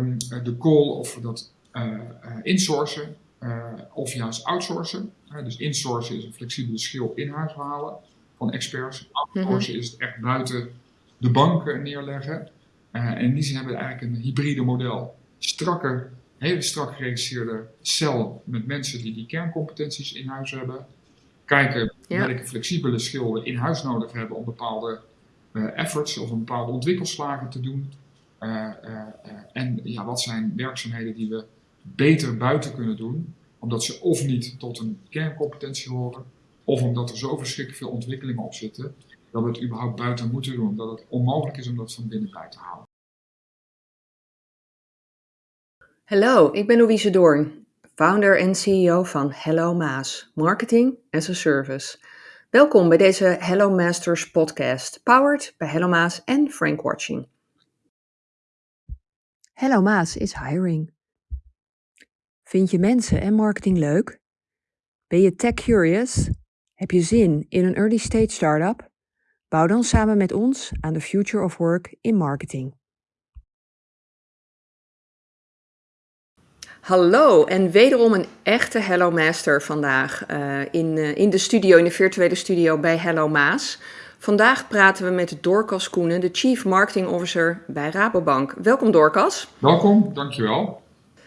ehm, de call of we dat insourcen of juist outsourcen. dus insourcen is een flexibele schil in huis halen van experts. Outsourcen is het echt buiten de banken neerleggen. en in die zin hebben we eigenlijk een hybride model. Strakke, hele strak geregisseerde cel met mensen die die kerncompetenties in huis hebben. Kijken welke flexibele schil we in huis nodig hebben om bepaalde uh, efforts of een bepaalde ontwikkelslagen te doen. Uh, uh, en ja, wat zijn werkzaamheden die we beter buiten kunnen doen, omdat ze of niet tot een kerncompetentie horen, of omdat er zo verschrikkelijk veel ontwikkelingen op zitten, dat we het überhaupt buiten moeten doen, omdat het onmogelijk is om dat van binnenuit te houden. Hallo, ik ben Louise Doorn, founder en CEO van Hello Maas, Marketing as a Service. Welkom bij deze Hello Masters podcast, powered bij Hello Maas en Frank Watching. Hello Maas is hiring. Vind je mensen en marketing leuk? Ben je tech curious? Heb je zin in een early stage startup? Bouw dan samen met ons aan de future of work in marketing. Hallo en wederom een echte Hello Master vandaag uh, in, uh, in de studio, in de virtuele studio bij Hello Maas. Vandaag praten we met Dorcas Koenen, de Chief Marketing Officer bij Rabobank. Welkom Dorcas. Welkom, dankjewel.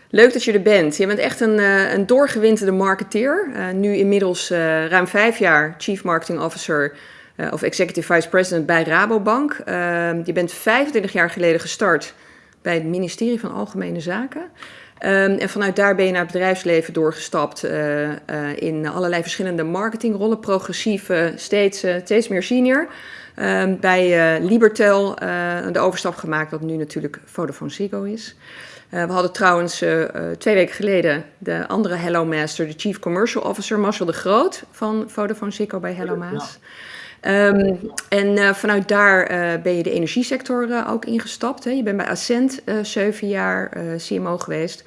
Leuk dat je er bent. Je bent echt een, uh, een doorgewinterde marketeer. nu inmiddels ruim vijf jaar Chief Marketing Officer of Executive Vice President bij Rabobank. je bent 25 jaar geleden gestart bij het ministerie van Algemene Zaken. Um, en vanuit daar ben je naar het bedrijfsleven doorgestapt uh, uh, in allerlei verschillende marketingrollen, progressief, uh, steeds, steeds meer senior. Um, bij Libertel de overstap gemaakt, wat nu natuurlijk Vodafone Ziggo is. we hadden trouwens twee weken geleden de andere Hello Master, de Chief Commercial Officer Marcel de Groot van Vodafone Ziggo bij Hello Maas. Ja. Um, en uh, vanuit daar uh, ben je de energiesector uh, ook ingestapt. Hè? Je bent bij Ascent zeven jaar CMO geweest.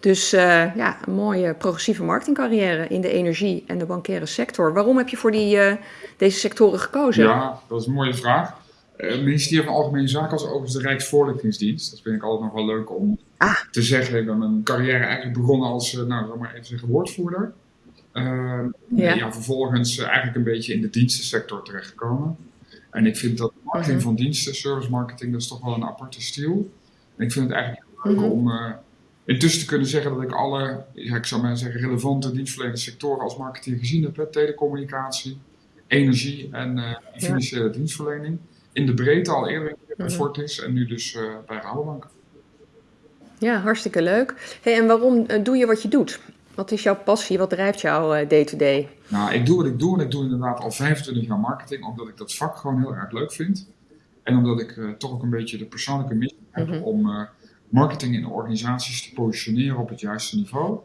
Dus ja, een mooie progressieve marketingcarrière in de energie- en de bankaire sector. Waarom heb je voor die, deze sectoren gekozen? Ja, dat is een mooie vraag. Het ministerie van Algemene Zaken was overigens de Rijksvoorlichtingsdienst. Dat vind ik altijd nog wel leuk om ah. te zeggen. Ik ben mijn carrière eigenlijk begonnen als, nou, zeg maar even zeggen, woordvoerder. Ehm, ja. ja. vervolgens eh, eigenlijk een beetje in de dienstensector terechtgekomen. En ik vind dat marketing mhm. van diensten, service marketing, dat is toch wel een aparte stijl. En ik vind het eigenlijk leuk mhm. om uh, intussen te kunnen zeggen dat ik alle, ja, ik zou maar zeggen, relevante dienstverlenende sectoren als marketeer gezien heb. Hè, telecommunicatie, energie en uh, financiële dienstverlening. In de breedte al eerder bij mhm. Fortis en nu dus bij Rabobank. Ja, hartstikke leuk. Hey, en waarom doe je wat je doet? Wat is jouw passie? Wat drijft jou uh, day-to-day? Nou, ik doe wat ik doe en ik doe inderdaad al 25 jaar marketing, omdat ik dat vak gewoon heel erg leuk vind. En omdat ik uh, toch ook een beetje de persoonlijke missie heb mhm. om uh, marketing in organisaties te positioneren op het juiste niveau.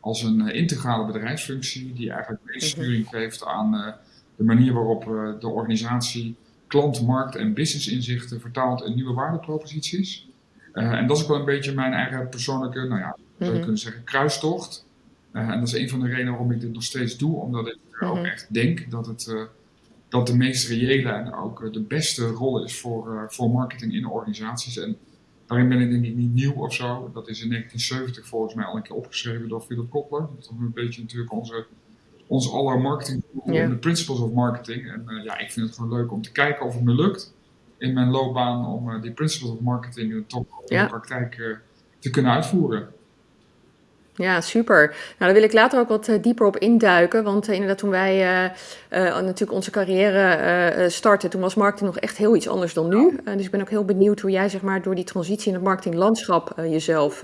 Als een integrale bedrijfsfunctie die eigenlijk meesturing mhm. geeft aan de manier waarop de organisatie klant, markt en business inzichten vertaalt in nieuwe waardeproposities. en dat is ook wel een beetje mijn eigen persoonlijke, nou ja, zou je mhm. kunnen zeggen, kruistocht. Uh, en dat is een van de redenen waarom ik dit nog steeds doe, omdat ik ook mhm. echt denk dat het uh, dat de meest reële en ook uh, de beste rol is voor, voor marketing in organisaties. En daarin ben ik denk ik niet nieuw of zo. Dat is in 1970 volgens mij al een keer opgeschreven door Philip Kotler. Dat is een beetje natuurlijk onze, onze aller marketing, yeah. de principles of marketing. En ja, ik vind het gewoon leuk om te kijken of het me lukt in mijn loopbaan om die principles of marketing toch in de praktijk te kunnen uitvoeren. Ja, super. Nou, daar wil ik later ook wat eh, dieper op induiken. Want uh, inderdaad, toen wij uh, uh, natuurlijk onze carrière startten, toen was marketing nog echt heel iets anders dan nu. dus ik ben ook heel benieuwd hoe jij zeg maar, door die transitie in het marketinglandschap jezelf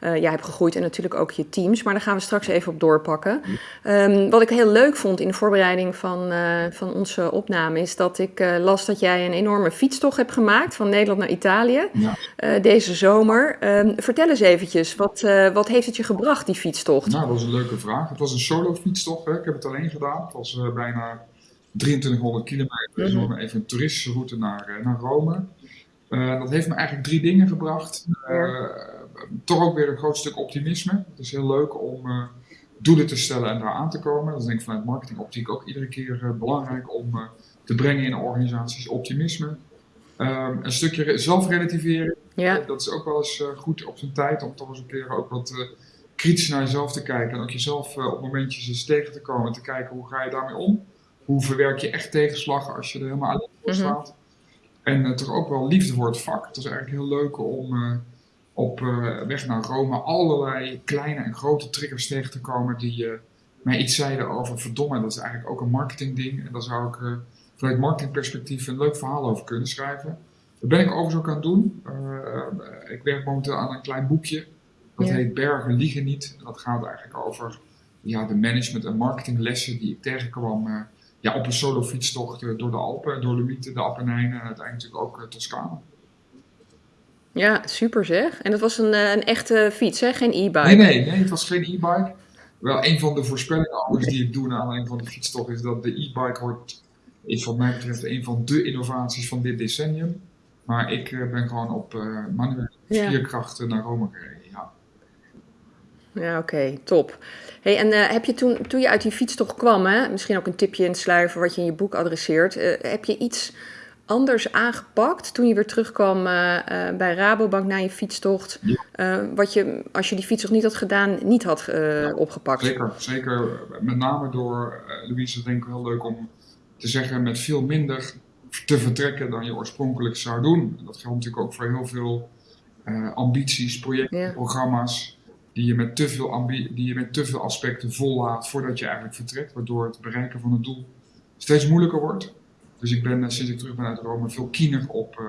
uh, jij hebt gegroeid en natuurlijk ook je teams. Maar daar gaan we straks even op doorpakken. Um, wat ik heel leuk vond in de voorbereiding van, uh, van onze opname is dat ik uh, las dat jij een enorme fietstocht hebt gemaakt van Nederland naar Italië ja. deze zomer. Um, vertel eens eventjes, wat, wat heeft het je gebracht, die fietstocht? Nou, dat was een leuke vraag. Het was een solo fietstocht. Hè. Ik heb het alleen gedaan. Het was bijna 2300 kilometer. Dus mm -hmm. even een toeristische route naar, naar Rome. dat heeft me eigenlijk drie dingen gebracht. Toch ook weer een groot stuk optimisme. Het is heel leuk om uh, doelen te stellen en daar aan te komen. Dat is denk ik vanuit marketingoptiek ook iedere keer uh, belangrijk om uh, te brengen in organisaties optimisme. Ehm, een stukje zelfrelativeren. Ja. dat is ook wel eens goed op zijn tijd om toch eens een keer ook wat kritisch naar jezelf te kijken. En ook jezelf op momentjes eens tegen te komen. En te kijken hoe ga je daarmee om. Hoe verwerk je echt tegenslag als je er helemaal alleen voor mhm. staat. En toch ook wel liefde voor het vak. Het is eigenlijk heel leuk om op weg naar Rome allerlei kleine en grote triggers tegen te komen die mij iets zeiden over verdomme, dat is eigenlijk ook een marketingding. En daar zou ik uh, vanuit marketingperspectief een leuk verhaal over kunnen schrijven. Dat ben ik overigens ook aan het doen. Uh, ik werk momenteel aan een klein boekje. Dat heet Bergen liegen niet. En dat gaat eigenlijk over ja, de management- en marketinglessen die ik tegenkwam uh, ja, op een solo fietstocht door de Alpen, door Limieten, de Appenijnen en uiteindelijk ook Toscane. Ja, super zeg. En dat was een, een echte fiets, hè? geen e-bike? Nee, nee, nee, het was geen e-bike. Wel, een van de voorspellingen anders die ik doe naar aanleiding van de fietstocht is dat de e-bike wordt, is wat mij betreft een van de innovaties van dit decennium. Maar ik uh, ben gewoon op uh, manuele spierkrachten naar Rome gereden. Ja, ja oké, top. Hey, en uh, heb je toen, toen je uit die fietstocht kwam, hè, misschien ook een tipje in het sluiven wat je in je boek adresseert, heb je iets anders aangepakt toen je weer terugkwam uh, uh, bij Rabobank na je fietstocht? Uh, wat je, als je die fietstocht niet had gedaan, niet had ja, opgepakt? Zeker, zeker. Met name door, Louise, denk ik heel leuk om te zeggen, met veel minder te vertrekken dan je oorspronkelijk zou doen. Dat geldt natuurlijk ook voor heel veel ambities, projecten, ja. programma's. Die je, met te veel die je met te veel aspecten vollaat voordat je eigenlijk vertrekt, waardoor het bereiken van het doel steeds moeilijker wordt. Dus ik ben eh, sinds ik terug ben uit Rome veel kiener op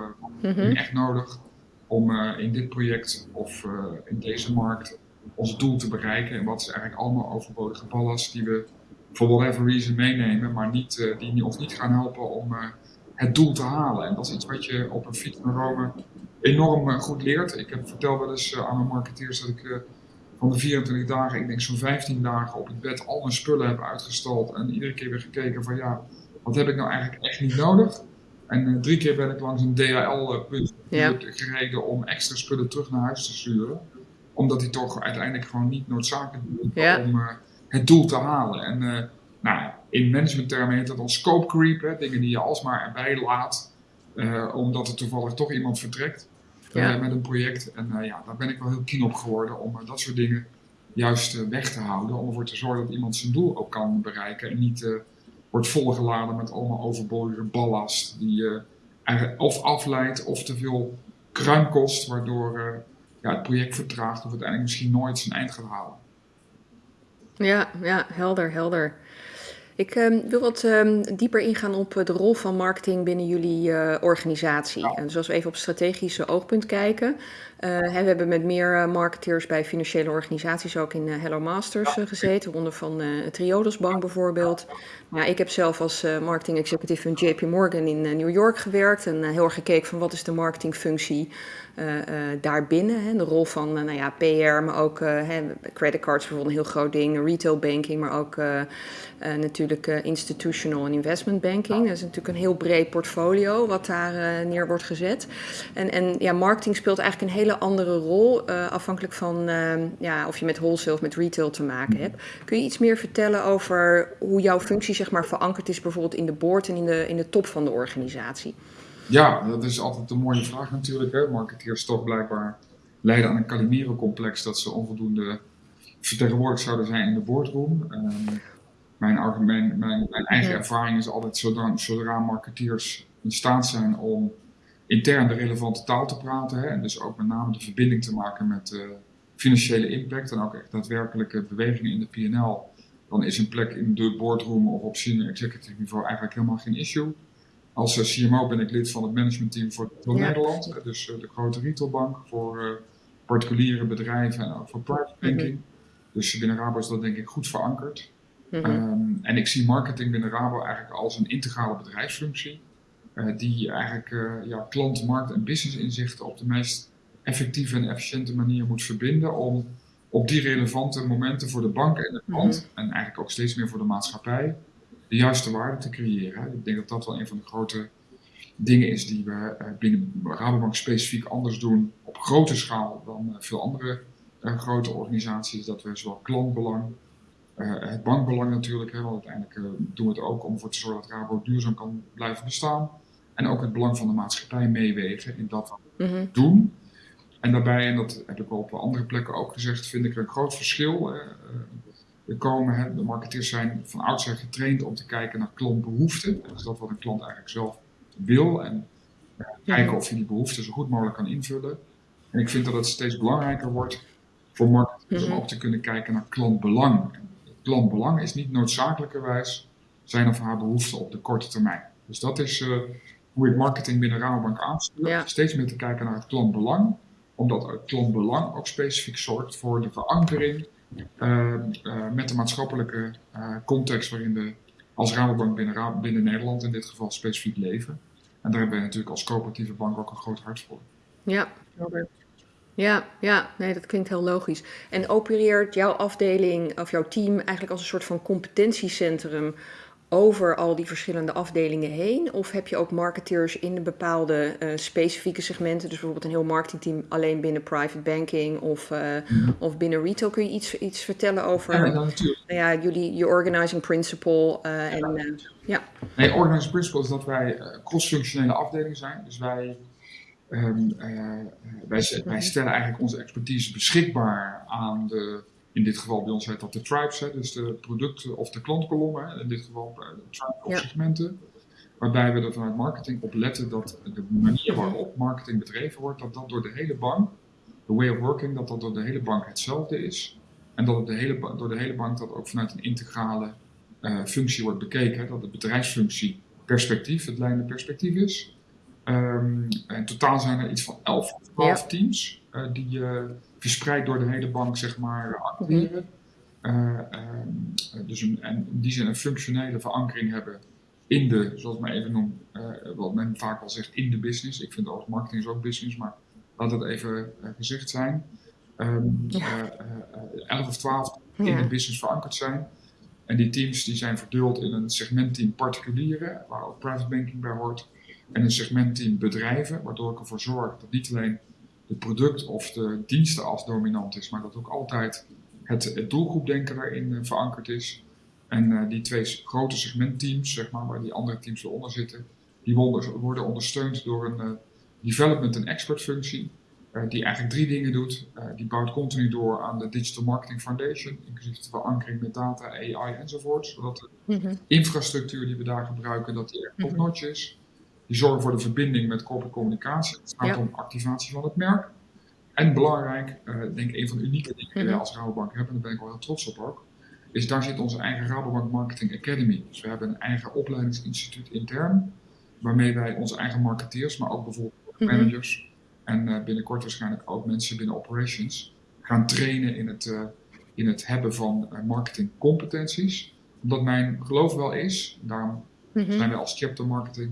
uh, mm echt nodig om uh, in dit project of uh, in deze markt ons doel te bereiken. En wat is eigenlijk allemaal overbodige ballast die we for whatever reason meenemen, maar niet, die ons niet gaan helpen om het doel te halen. En dat is iets wat je op een fiets naar Rome enorm goed leert. Ik heb, vertel wel eens aan mijn marketeers dat ik van de 24 dagen, ik denk zo'n 15 dagen op het bed al mijn spullen heb uitgestald en iedere keer weer gekeken van ja wat heb ik nou eigenlijk echt niet nodig? En uh, drie keer ben ik langs een DHL-punt ja. gereden om extra spullen terug naar huis te sturen. Omdat die toch uiteindelijk gewoon niet noodzakelijk is om uh, het doel te halen. En uh, nou, in managementtermen heet dat dan scope creep. Hè? Dingen die je alsmaar erbij laat. omdat er toevallig toch iemand vertrekt ja. met een project. En ja, daar ben ik wel heel keen op geworden om dat soort dingen juist weg te houden. Om ervoor te zorgen dat iemand zijn doel ook kan bereiken. En niet wordt volgeladen met allemaal overbodige ballast die je of afleidt of te veel kruim kost, waardoor uh, ja, het project vertraagt of uiteindelijk misschien nooit zijn eind gaat halen. Ja, ja, helder, helder. Ik uh, wil wat uh, dieper ingaan op de rol van marketing binnen jullie uh, organisatie. Ja. En dus als we even op strategische oogpunt kijken. Uh, we hebben met meer marketeers bij financiële organisaties ook in Hello Masters gezeten, onder van Triodos Bank bijvoorbeeld. Ja, ik heb zelf als marketing executive van JP Morgan in New York gewerkt en heel erg gekeken van wat is de marketingfunctie daarbinnen. Hè, de rol van nou ja, PR, maar ook creditcards bijvoorbeeld een heel groot ding, retail banking, maar ook natuurlijk institutional en investment banking. Dat is natuurlijk een heel breed portfolio wat daar neer wordt gezet. En, en ja, marketing speelt eigenlijk een hele andere rol, afhankelijk van ja, of je met wholesale of met retail te maken hebt. Kun je iets meer vertellen over hoe jouw functie zeg maar, verankerd is bijvoorbeeld in de board en in de, in de top van de organisatie? Ja, dat is altijd een mooie vraag natuurlijk. Hè. Marketeers toch blijkbaar leiden aan een Calimero-complex dat ze onvoldoende vertegenwoordigd zouden zijn in de boardroom. Um, mijn, argument, mijn, mijn, eigen ervaring is altijd zodra, zodra marketeers in staat zijn om intern de relevante taal te praten. Hè, en dus ook met name de verbinding te maken met de financiële impact en ook echt daadwerkelijke bewegingen in de PNL. Dan is een plek in de boardroom of op senior executive niveau eigenlijk helemaal geen issue. Als eh, CMO ben ik lid van het managementteam voor, voor Nederland, eh, dus eh, de grote retailbank voor particuliere bedrijven en ook voor private mhm. banking. Dus binnen Rabo is dat denk ik goed verankerd. Mhm. Ehm, en ik zie marketing binnen Rabo eigenlijk als een integrale bedrijfsfunctie. Die eigenlijk ja, klant, markt en business inzichten op de meest effectieve en efficiënte manier moet verbinden om op die relevante momenten voor de bank en de klant, mhm. en eigenlijk ook steeds meer voor de maatschappij, de juiste waarde te creëren. Ik denk dat dat wel een van de grote dingen is die we eh, binnen Rabobank specifiek anders doen op grote schaal dan eh, veel andere eh, grote organisaties. Dat we zowel klantbelang, het bankbelang natuurlijk, hè, want uiteindelijk doen we het ook om ervoor te zorgen dat Rabo duurzaam kan blijven bestaan. En ook het belang van de maatschappij meewegen in dat we mhm. doen. En daarbij, en dat heb ik op andere plekken ook gezegd, vind ik er een groot verschil. Uh, er komen, hè, de marketeers zijn van oudsher getraind om te kijken naar klantbehoeften. Dat is dat wat een klant eigenlijk zelf wil. En kijken of je die behoeften zo goed mogelijk kan invullen. En ik vind dat het steeds belangrijker wordt voor marketeers om mhm. ook te kunnen kijken naar klantbelang. Klantbelang is niet noodzakelijkerwijs zijn of haar behoeften op de korte termijn. Dus dat is uh, hoe ik marketing binnen Rabobank aanstuur. Steeds meer te kijken naar het klantbelang, omdat het klantbelang ook specifiek zorgt voor de verankering uh, uh, met de maatschappelijke context waarin we als Rabobank binnen, binnen Nederland in dit geval specifiek leven. En daar hebben we natuurlijk als coöperatieve bank ook een groot hart voor. Ja, Robert. Ja, ja, nee, dat klinkt heel logisch. En opereert jouw afdeling of jouw team eigenlijk als een soort van competentiecentrum over al die verschillende afdelingen heen? Of heb je ook marketeers in de bepaalde uh, specifieke segmenten? Dus bijvoorbeeld een heel marketingteam alleen binnen private banking of, uh, of binnen retail. Kun je iets, iets vertellen over ja, natuurlijk. Nou ja, jullie, je organizing principle? Uh, en, ja. Nee, organizing principle is dat wij cross-functionele afdelingen zijn. Dus wij, um, wij, wij stellen eigenlijk onze expertise beschikbaar aan de in dit geval bij ons heet dat de tribes, hè, dus de producten of de klantkolommen, in dit geval de tribe of segmenten. Waarbij we er vanuit marketing op letten dat de manier waarop marketing bedreven wordt, dat dat door de hele bank, de way of working, dat dat door de hele bank hetzelfde is. En dat het de hele, door de hele bank dat ook vanuit een integrale uh, functie wordt bekeken. Dat de bedrijfsfunctie perspectief, het leidende perspectief is. Um, in totaal zijn er iets van 11 of 12 teams uh, die uh, verspreid door de hele bank zeg maar activeren. Uh, dus een, en in die zin een functionele verankering hebben in de, zoals ik maar even noem, wat men vaak al zegt, in de business. Ik vind ook marketing is ook business, maar laat het even gezegd zijn. Um, ja. 11 of 12 in de business verankerd zijn. En die teams die zijn verdeeld in een segmentteam particulieren, waar ook private banking bij hoort en een segmentteam bedrijven, waardoor ik ervoor zorg dat niet alleen de product of de diensten als dominant is, maar dat ook altijd het, het doelgroepdenken daarin uh, verankerd is. En uh, die twee grote segmentteams, zeg maar, waar die andere teams eronder zitten, die worden, ondersteund door een uh, development en expert functie, die eigenlijk drie dingen doet. die bouwt continu door aan de Digital Marketing Foundation, inclusief de verankering met data, AI enzovoort, zodat de mhm. infrastructuur die we daar gebruiken, dat die echt mhm. top-notch is. Die zorgen voor de verbinding met corporate communicatie. Het gaat om activatie van het merk. En belangrijk, uh, denk een van de unieke dingen die wij mhm. als Rabobank hebben, en daar ben ik wel heel trots op ook, is daar zit onze eigen Rabobank Marketing Academy. Dus we hebben een eigen opleidingsinstituut intern, waarmee wij onze eigen marketeers, maar ook bijvoorbeeld mhm. managers en uh, binnenkort waarschijnlijk ook mensen binnen operations, gaan trainen in het, uh, in het hebben van marketingcompetenties. Omdat mijn geloof wel is, daarom mhm. zijn wij als chapter marketing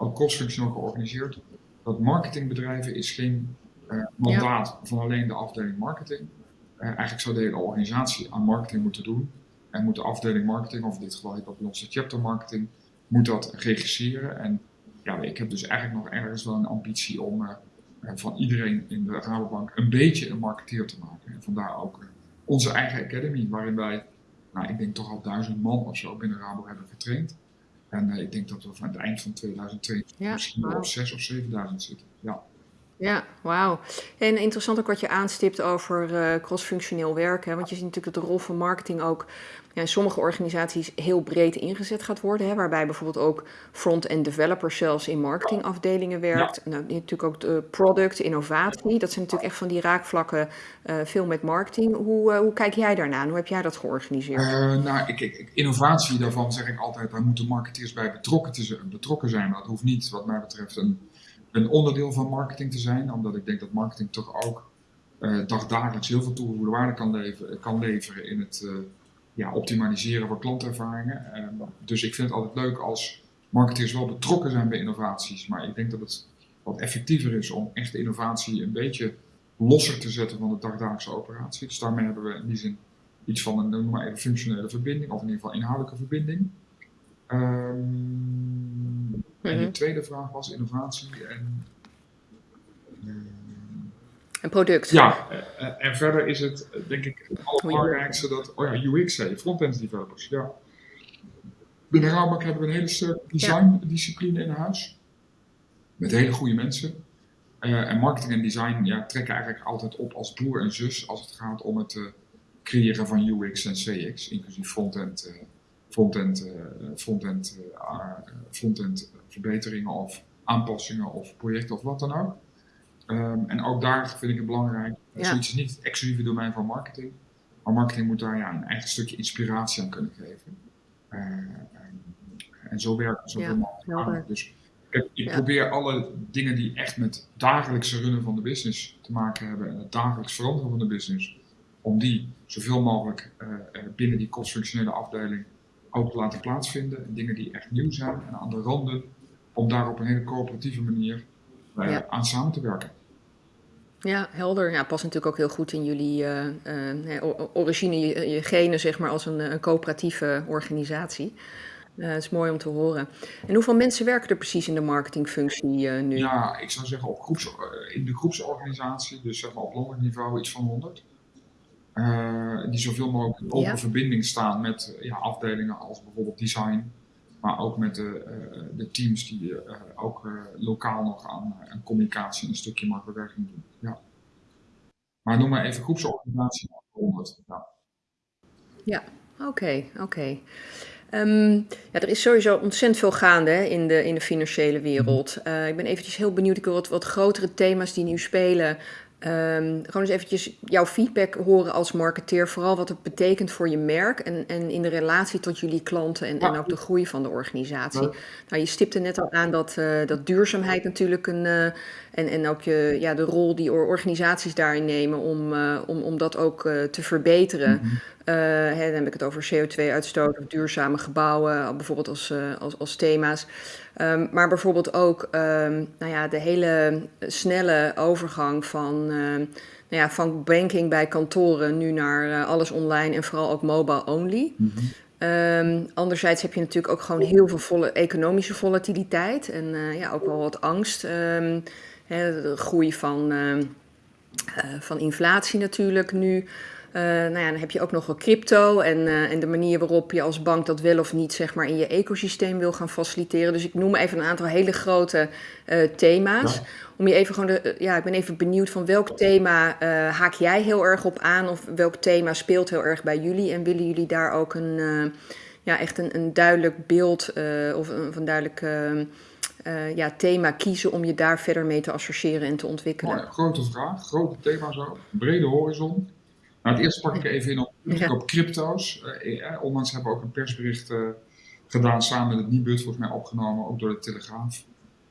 ook cross-functioneel georganiseerd. Dat marketingbedrijven is geen uh, mandaat van alleen de afdeling marketing. Uh, eigenlijk zou de hele organisatie aan marketing moeten doen. En moet de afdeling marketing, of in dit geval heet dat bij ons de chapter marketing, moet dat regisseren. En ja, ik heb dus eigenlijk nog ergens wel een ambitie om uh, van iedereen in de Rabobank een beetje een marketeer te maken. En vandaar ook onze eigen academy, waarin wij, nou, ik denk toch al duizend man of zo binnen Rabo hebben getraind. En uh, ik denk dat we van het eind van 2022 ja, misschien wow. op 6 of 7000 zitten. Ja. Ja, wauw. En interessant ook wat je aanstipt over uh, crossfunctioneel werken. Want je ziet natuurlijk dat de rol van marketing ook ja, in sommige organisaties heel breed ingezet gaat worden. Hè, waarbij bijvoorbeeld ook front-end developers zelfs in marketingafdelingen werkt. Nou, natuurlijk ook de product, innovatie. Dat zijn natuurlijk echt van die raakvlakken uh, veel met marketing. Hoe, uh, hoe kijk jij daarna? Hoe heb jij dat georganiseerd? nou, ik, ik, innovatie daarvan zeg ik altijd, daar moeten marketeers bij betrokken, te, betrokken zijn. Dat hoeft niet, wat mij betreft, een een onderdeel van marketing te zijn, omdat ik denk dat marketing toch ook uh, dagdagelijks heel veel toegevoegde waarde kan, leveren, in het uh, ja, optimaliseren van klantervaringen. Uh, dus ik vind het altijd leuk als marketeers wel betrokken zijn bij innovaties, maar ik denk dat het wat effectiever is om echt de innovatie een beetje losser te zetten van de dagdagelijkse operatie. Dus daarmee hebben we in die zin iets van een, noem maar even, functionele verbinding, of in ieder geval inhoudelijke verbinding. Um, en de mhm. tweede vraag was innovatie en. een product. Ja, eh, eh, en verder is het denk ik het allerbelangrijkste dat, oh ja, UX, front-end developers. Ja. Binnen Rabobank hebben we een hele sterke design discipline in huis. met hele goede mensen. en marketing en design ja, trekken eigenlijk altijd op als broer en zus als het gaat om het creëren van UX en CX, inclusief frontend, frontend, frontend, frontend verbeteringen of aanpassingen of projecten of wat dan ook. Ehm, en ook daar vind ik het belangrijk, ja. zoiets is niet het exclusieve domein van marketing, maar marketing moet daar ja, een eigen stukje inspiratie aan kunnen geven. Uh, en zo werkt zo ja, mogelijk Dus ik probeer alle dingen die echt met dagelijkse runnen van de business te maken hebben en het dagelijks veranderen van de business, om die zoveel mogelijk uh, binnen die kostfunctionele afdeling ook te laten plaatsvinden. En dingen die echt nieuw zijn en aan de randen, om daar op een hele coöperatieve manier uh, aan samen te werken. Ja, helder. Ja, past natuurlijk ook heel goed in jullie uh, origine, je, je, genen, zeg maar, als een, een coöperatieve organisatie. Uh, dat is mooi om te horen. En hoeveel mensen werken er precies in de marketingfunctie uh, nu? Ja, ik zou zeggen op groeps, in de groepsorganisatie, dus zeg maar op landelijk niveau iets van 100. Die zoveel mogelijk in open verbinding staan met ja, afdelingen als bijvoorbeeld design, maar ook met de, de teams die ook lokaal nog aan, aan communicatie en een stukje marktbewerking doen. Ja. Maar noem maar even groepsorganisatie 100. Ja, ja oké, oké. Ehm, ja, er is sowieso ontzettend veel gaande hè, in, de, in de financiële wereld. Uh, ik ben eventjes heel benieuwd. Ik wil wat, wat grotere thema's die nu spelen Um, gewoon eens eventjes jouw feedback horen als marketeer. Vooral wat het betekent voor je merk en, en in de relatie tot jullie klanten en, en ook de groei van de organisatie. Nou, je stipte net al aan dat, uh, dat duurzaamheid natuurlijk een. Uh, en, en ook je, ja, de rol die organisaties daarin nemen om, uh, om, om dat ook te verbeteren. Mm -hmm. hè, dan heb ik het over CO2-uitstoot of duurzame gebouwen, bijvoorbeeld als, als, als thema's. Um, maar bijvoorbeeld ook um, nou ja, de hele snelle overgang van, uh, nou ja, van banking bij kantoren nu naar uh, alles online en vooral ook mobile only. Mm -hmm. um, anderzijds heb je natuurlijk ook gewoon heel veel volle, economische volatiliteit en uh, ja, ook wel wat angst. Hè, de groei van, van inflatie natuurlijk nu. Uh, nou ja, dan heb je ook nog wel crypto en, uh, en de manier waarop je als bank dat wel of niet zeg maar, in je ecosysteem wil gaan faciliteren. Dus ik noem even een aantal hele grote uh, thema's. Ja. Om je even gewoon de, ja, ik ben even benieuwd van welk thema haak jij heel erg op aan of welk thema speelt heel erg bij jullie en willen jullie daar ook een, ja, echt een, een duidelijk beeld of een, of een duidelijk uh, ja, thema kiezen om je daar verder mee te associëren en te ontwikkelen? Grote vraag, grote thema's ook, brede horizon. Nou, het eerste pak ik even in op, ja. op crypto's. Uh, eh, onlangs hebben we ook een persbericht uh, gedaan samen met het Nibud, volgens mij opgenomen, ook door de Telegraaf.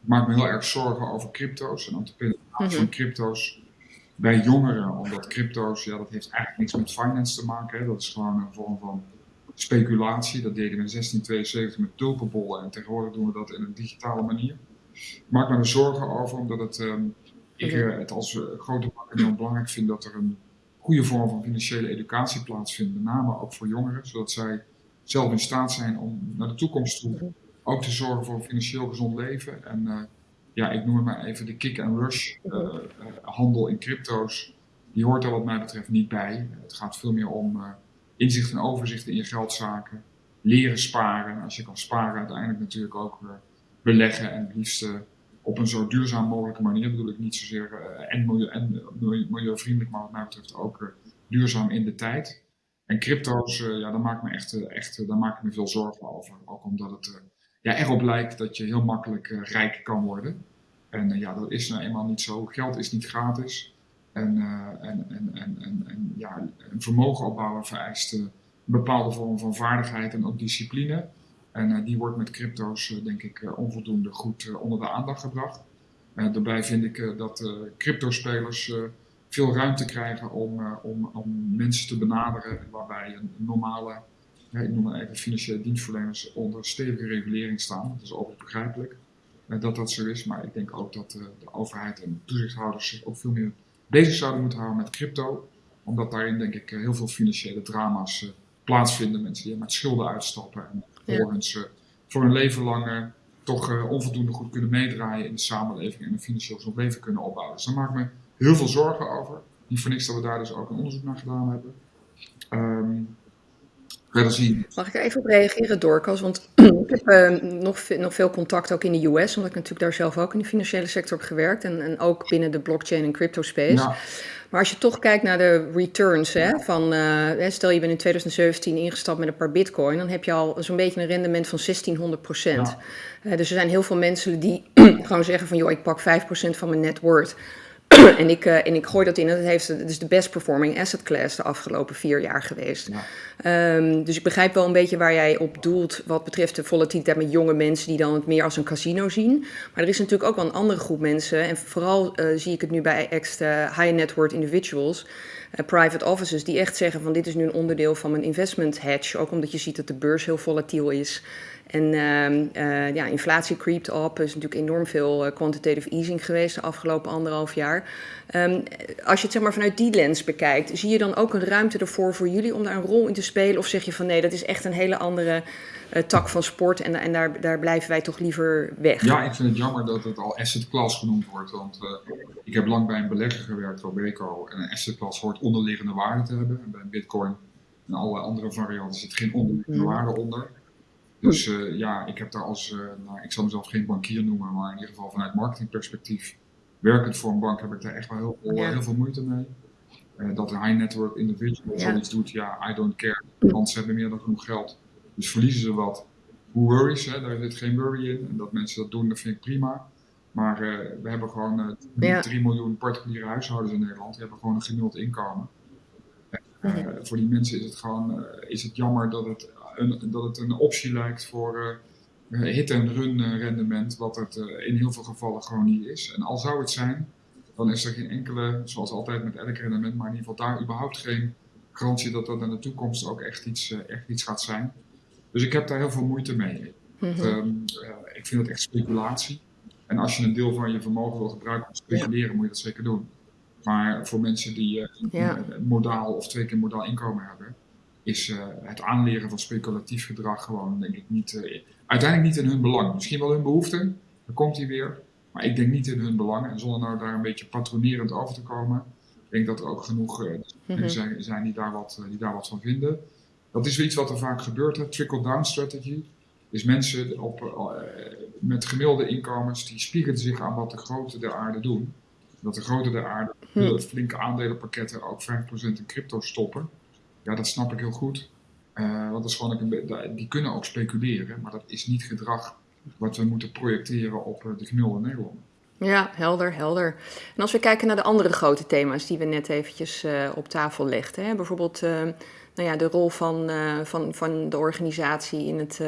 Ik maak me heel erg zorgen over crypto's en ook de penetratie mm -hmm. van crypto's bij jongeren. Omdat crypto's, ja, dat heeft eigenlijk niks met finance te maken. Hè. Dat is gewoon een vorm van speculatie. Dat deden we in 1672 met tulpenbollen en tegenwoordig doen we dat in een digitale manier. Ik maak me er zorgen over, omdat het, um, ik uh, het als grote bank heel belangrijk vind dat er een goede vorm van financiële educatie plaatsvindt, met name ook voor jongeren, zodat zij zelf in staat zijn om naar de toekomst toe ook te zorgen voor een financieel gezond leven. En uh, ja, ik noem maar even de kick-and-rush uh, uh, handel in crypto's. Die hoort er wat mij betreft niet bij. Het gaat veel meer om inzicht en overzicht in je geldzaken, leren sparen. Als je kan sparen, uiteindelijk natuurlijk ook beleggen en het liefst op een zo duurzaam mogelijke manier. bedoel ik niet zozeer uh, en, milieu, en milieuvriendelijk, maar wat mij betreft ook uh, duurzaam in de tijd. En crypto's, ja, daar maak ik me echt, echt daar maak me veel zorgen over. Ook omdat het ja, erop lijkt dat je heel makkelijk rijk kan worden. En ja, dat is nou eenmaal niet zo. Geld is niet gratis. En, en, en, en, en, ja, een vermogen opbouwen vereist een bepaalde vorm van vaardigheid en ook discipline. En uh, die wordt met crypto's, uh, denk ik, uh, onvoldoende goed onder de aandacht gebracht. daarbij vind ik dat cryptospelers veel ruimte krijgen om, om, om mensen te benaderen waarbij een normale, ik noem maar even financiële dienstverleners onder stevige regulering staan. Dat is overigens begrijpelijk dat dat zo is, maar ik denk ook dat de overheid en toezichthouders zich ook veel meer bezig zouden moeten houden met crypto. Omdat daarin denk ik heel veel financiële drama's plaatsvinden. Mensen die met schulden uitstappen en ja. voor een leven lang toch uh, onvoldoende goed kunnen meedraaien in de samenleving en een financieel gezond leven kunnen opbouwen. Dus daar maak ik me heel veel zorgen over. Niet voor niks dat we daar dus ook een onderzoek naar gedaan hebben. Um, zien. Mag ik er even op reageren, Dorcas? Want ik heb uh, nog, nog veel contact ook in de US, omdat ik natuurlijk daar zelf ook in de financiële sector heb gewerkt en, en ook binnen de blockchain en crypto space. Ja. Maar als je toch kijkt naar de returns, hè, van, uh, stel je bent in 2017 ingestapt met een paar bitcoin, dan heb je al zo'n beetje een rendement van 1600 procent. Ja. Uh, dus er zijn heel veel mensen die gewoon zeggen van, joh, ik pak 5 procent van mijn net worth. En, ik, uh, en ik gooi dat in. Het, heeft, het is de best performing asset class de afgelopen vier jaar geweest. Ja. Um, dus ik begrijp wel een beetje waar jij op doelt wat betreft de volatiliteit met jonge mensen die dan het meer als een casino zien. Maar er is natuurlijk ook wel een andere groep mensen. En vooral uh, zie ik het nu bij extra high net worth individuals. Uh, private offices die echt zeggen van dit is nu een onderdeel van mijn investment hedge. Ook omdat je ziet dat de beurs heel volatiel is. En uh, uh, ja, inflatie creept op. Er is natuurlijk enorm veel uh, quantitative easing geweest de afgelopen anderhalf jaar. Um, als je het zeg maar vanuit die lens bekijkt, zie je dan ook een ruimte ervoor voor jullie om daar een rol in te spelen? Of zeg je van nee, dat is echt een hele andere uh, tak van sport en, en daar, daar blijven wij toch liever weg? Ja, ik vind het jammer dat het al asset class genoemd wordt. Want ik heb lang bij een belegger gewerkt, Robeco. En een asset class hoort onderliggende waarde te hebben. En bij Bitcoin en alle andere varianten zit geen onderliggende mm. waarde onder. Dus uh, ja, ik heb daar als, uh, nou, ik zal mezelf geen bankier noemen, maar in ieder geval vanuit marketingperspectief, werkend voor een bank, heb ik daar echt wel heel veel, ja. heel veel moeite mee. Uh, dat een high network individual ja. zoiets doet, ja, I don't care. Want ze hebben meer dan genoeg geld. Dus verliezen ze wat. Who worries, hè? daar zit geen worry in. En dat mensen dat doen, dat vind ik prima. Maar we hebben gewoon ja. 3 miljoen particuliere huishoudens in Nederland. Die hebben gewoon een gemiddeld inkomen. voor die mensen is het gewoon is het jammer dat het een, dat het een optie lijkt voor uh, hit- en run eh, rendement, wat het uh, in heel veel gevallen gewoon niet is. En al zou het zijn, dan is er geen enkele, zoals altijd met elk rendement, maar in ieder geval daar überhaupt geen garantie dat dat in de toekomst ook echt iets, echt iets gaat zijn. Dus ik heb daar heel veel moeite mee. Mm -hmm. um, ik vind het echt speculatie. En als je een deel van je vermogen wil gebruiken om te speculeren, ja. moet je dat zeker doen. Maar voor mensen die ja. modaal of twee keer modaal inkomen hebben, is uh, het aanleren van speculatief gedrag gewoon, denk ik, niet, uh, uiteindelijk niet in hun belang. Misschien wel hun behoefte, dan komt hij weer, maar ik denk niet in hun belang. En zonder nou daar een beetje patronerend over te komen, ik denk dat er ook genoeg mm-hmm. zijn, zijn die, daar wat, die daar wat van vinden. Dat is weer iets wat er vaak gebeurt, trickle-down strategy. Dus mensen op, met gemiddelde inkomens, die spiegelen zich aan wat de grote der aarde doen. Dat de grote der aarde hm. flinke aandelenpakketten ook 5% in crypto stoppen. Ja, dat snap ik heel goed. Uh, want dat is gewoon een, die kunnen ook speculeren, maar dat is niet gedrag wat we moeten projecteren op uh, de gemiddelde Nederlander. Ja, helder, helder. En als we kijken naar de andere grote thema's die we net eventjes uh, op tafel legden. Hè? Bijvoorbeeld nou ja, de rol van, van, van de organisatie in het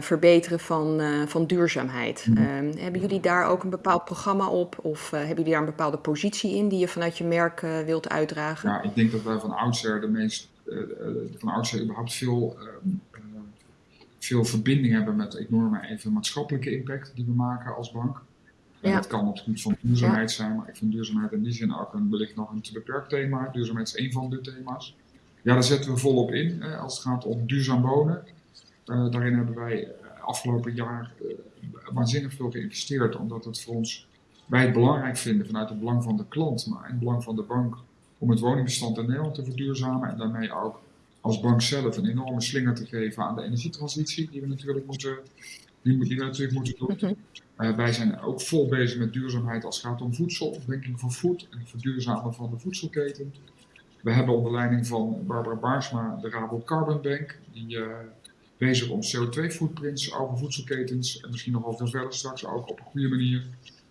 verbeteren van, van duurzaamheid. Mm -hmm. hebben jullie daar ook een bepaald programma op? Of hebben jullie daar een bepaalde positie in die je vanuit je merk wilt uitdragen? Ja, ik denk dat wij van oudsher de meest van oudsher überhaupt veel, uh, veel verbinding hebben met, ik noem maar even, maatschappelijke impact die we maken als bank. En ja. dat kan op het gebied van duurzaamheid ja. zijn, maar ik vind duurzaamheid in die zin ook een, wellicht nog een te beperkt thema. Duurzaamheid is één van de thema's. Ja, daar zetten we volop in als het gaat om duurzaam wonen. Uh, daarin hebben wij afgelopen jaar uh, waanzinnig veel geïnvesteerd, omdat het voor ons, wij het belangrijk vinden vanuit het belang van de klant, maar in het belang van de bank, om het woningbestand in Nederland te verduurzamen en daarmee ook als bank zelf een enorme slinger te geven aan de energietransitie die we natuurlijk moeten, die, die we natuurlijk moeten doen. Okay. Uh, wij zijn ook vol bezig met duurzaamheid als het gaat om voedsel, banking for food en het verduurzamen van de voedselketen. We hebben onder leiding van Barbara Baarsma de Rabo Carbon Bank, die uh, bezig om CO2-footprints over voedselketens en misschien nog wel veel verder straks ook op een goede manier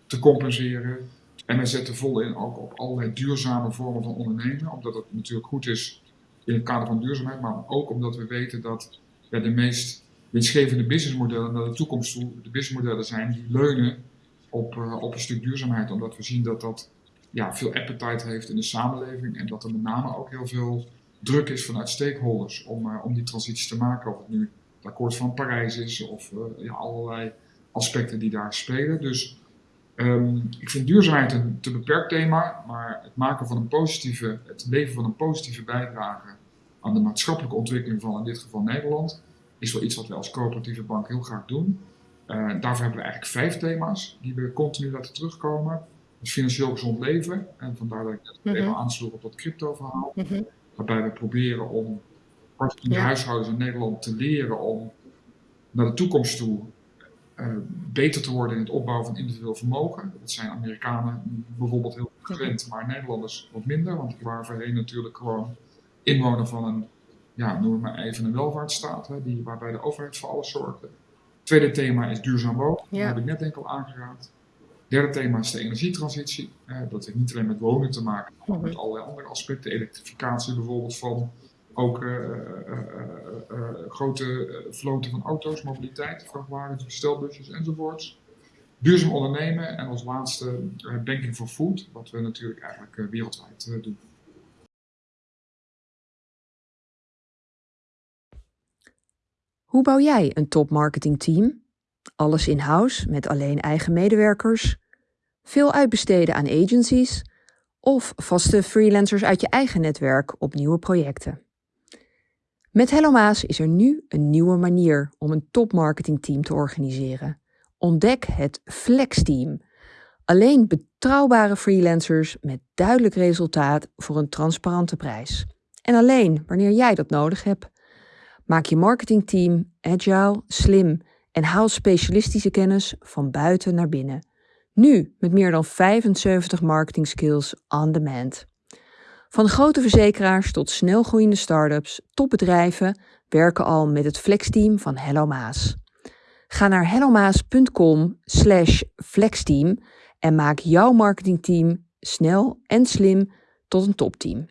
te compenseren. En wij zetten vol in ook op allerlei duurzame vormen van ondernemen, omdat het natuurlijk goed is in het kader van duurzaamheid, maar ook omdat we weten dat de meest winstgevende businessmodellen naar de toekomst toe de businessmodellen zijn die leunen op, uh, op een stuk duurzaamheid, omdat we zien dat dat ja, veel appetite heeft in de samenleving en dat er met name ook heel veel druk is vanuit stakeholders om, uh, om die transitie te maken, of het nu het akkoord van Parijs is of uh, ja, allerlei aspecten die daar spelen. Dus Um, ik vind duurzaamheid een te beperkt thema, maar het maken van een positieve, het leveren van een positieve bijdrage aan de maatschappelijke ontwikkeling van in dit geval Nederland, is wel iets wat wij als coöperatieve bank heel graag doen. Uh, daarvoor hebben we eigenlijk vijf thema's die we continu laten terugkomen. Het financieel gezond leven, en vandaar dat ik net mm -hmm. even aansloeg op dat crypto verhaal, mm -hmm. waarbij we proberen om particuliere huishoudens in Nederland te leren om naar de toekomst toe uh, beter te worden in het opbouwen van individueel vermogen. Dat zijn Amerikanen bijvoorbeeld heel gewend, maar Nederlanders wat minder, want die waren voorheen natuurlijk gewoon inwoner van een, ja, noem maar even een welvaartsstaat, hè, die, waarbij de overheid voor alles zorgde. Tweede thema is duurzaam wonen, dat heb ik net enkel aangeraakt. Derde thema is de energietransitie. Uh, dat heeft niet alleen met wonen te maken, maar met allerlei andere aspecten. Elektrificatie bijvoorbeeld van ook uh, grote vloten van auto's, mobiliteit, vrachtwagens, bestelbusjes enzovoorts. Duurzaam ondernemen en als laatste banking for food, wat we natuurlijk eigenlijk wereldwijd doen. Hoe bouw jij een top marketingteam? Alles in-house met alleen eigen medewerkers? Veel uitbesteden aan agencies? Of vaste freelancers uit je eigen netwerk op nieuwe projecten? Met Hello Maas is er nu een nieuwe manier om een topmarketingteam te organiseren. Ontdek het Flex Team. Alleen betrouwbare freelancers met duidelijk resultaat voor een transparante prijs. En alleen wanneer jij dat nodig hebt. Maak je marketingteam agile, slim en haal specialistische kennis van buiten naar binnen. Nu met meer dan 75 marketing skills on demand. Van grote verzekeraars tot snelgroeiende start-ups, topbedrijven werken al met het flexteam van Hello Maas. Ga naar hellomaas.com slash flexteam en maak jouw marketingteam snel en slim tot een topteam.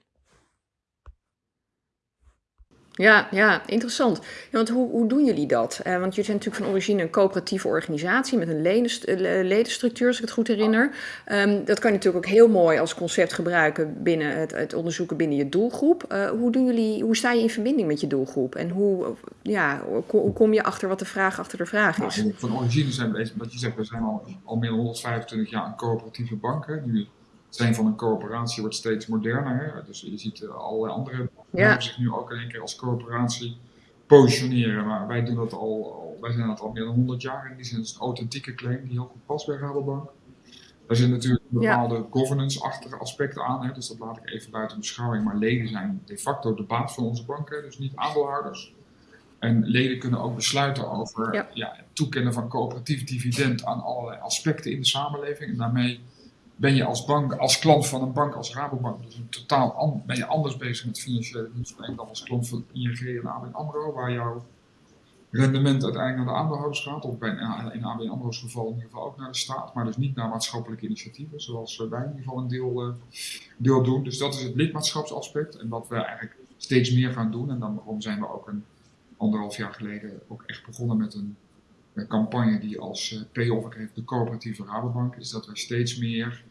Ja, ja, interessant. Ja, want hoe, hoe doen jullie dat? Uh, want jullie zijn natuurlijk van origine een coöperatieve organisatie met een eh, ledenstructuur, als ik het goed herinner. Um, dat kan je natuurlijk ook heel mooi als concept gebruiken binnen het, het onderzoeken binnen je doelgroep. Uh, hoe, doen jullie, hoe sta je in verbinding met je doelgroep? En hoe, ja, hoe kom je achter wat de vraag achter de vraag is? Nou, van origine zijn we, wat je zegt, we zijn al, al meer dan 125 jaar een coöperatieve bank. Hè. Zijn van een coöperatie wordt steeds moderner. Hè. Dus je ziet allerlei andere ja. zich nu ook in één keer als coöperatie positioneren. Maar wij doen dat al, wij zijn dat al meer dan 100 jaar en die zijn een authentieke claim die heel goed past bij Rabobank. Daar zitten natuurlijk bepaalde governance-achtige aspecten aan, hè, dus dat laat ik even buiten beschouwing. Maar leden zijn de facto de baas van onze banken, dus niet aandeelhouders. En leden kunnen ook besluiten over ja. het toekennen van coöperatief dividend aan allerlei aspecten in de samenleving. En daarmee ben je als bank, als klant van een bank als Rabobank, dus een totaal ben je anders bezig met financiële dienstverlening dan als klant van ING en ABN AMRO, waar jouw rendement uiteindelijk naar de aandeelhouders gaat, of bij, in ABN AMRO's geval in ieder geval ook naar de staat, maar dus niet naar maatschappelijke initiatieven, zoals wij in ieder geval een deel, uh, deel doen. Dus dat is het lidmaatschapsaspect en wat we eigenlijk steeds meer gaan doen. En daarom zijn we ook een anderhalf jaar geleden ook echt begonnen met een campagne die als uh, payoff heeft de coöperatieve Rabobank, is dat we steeds meer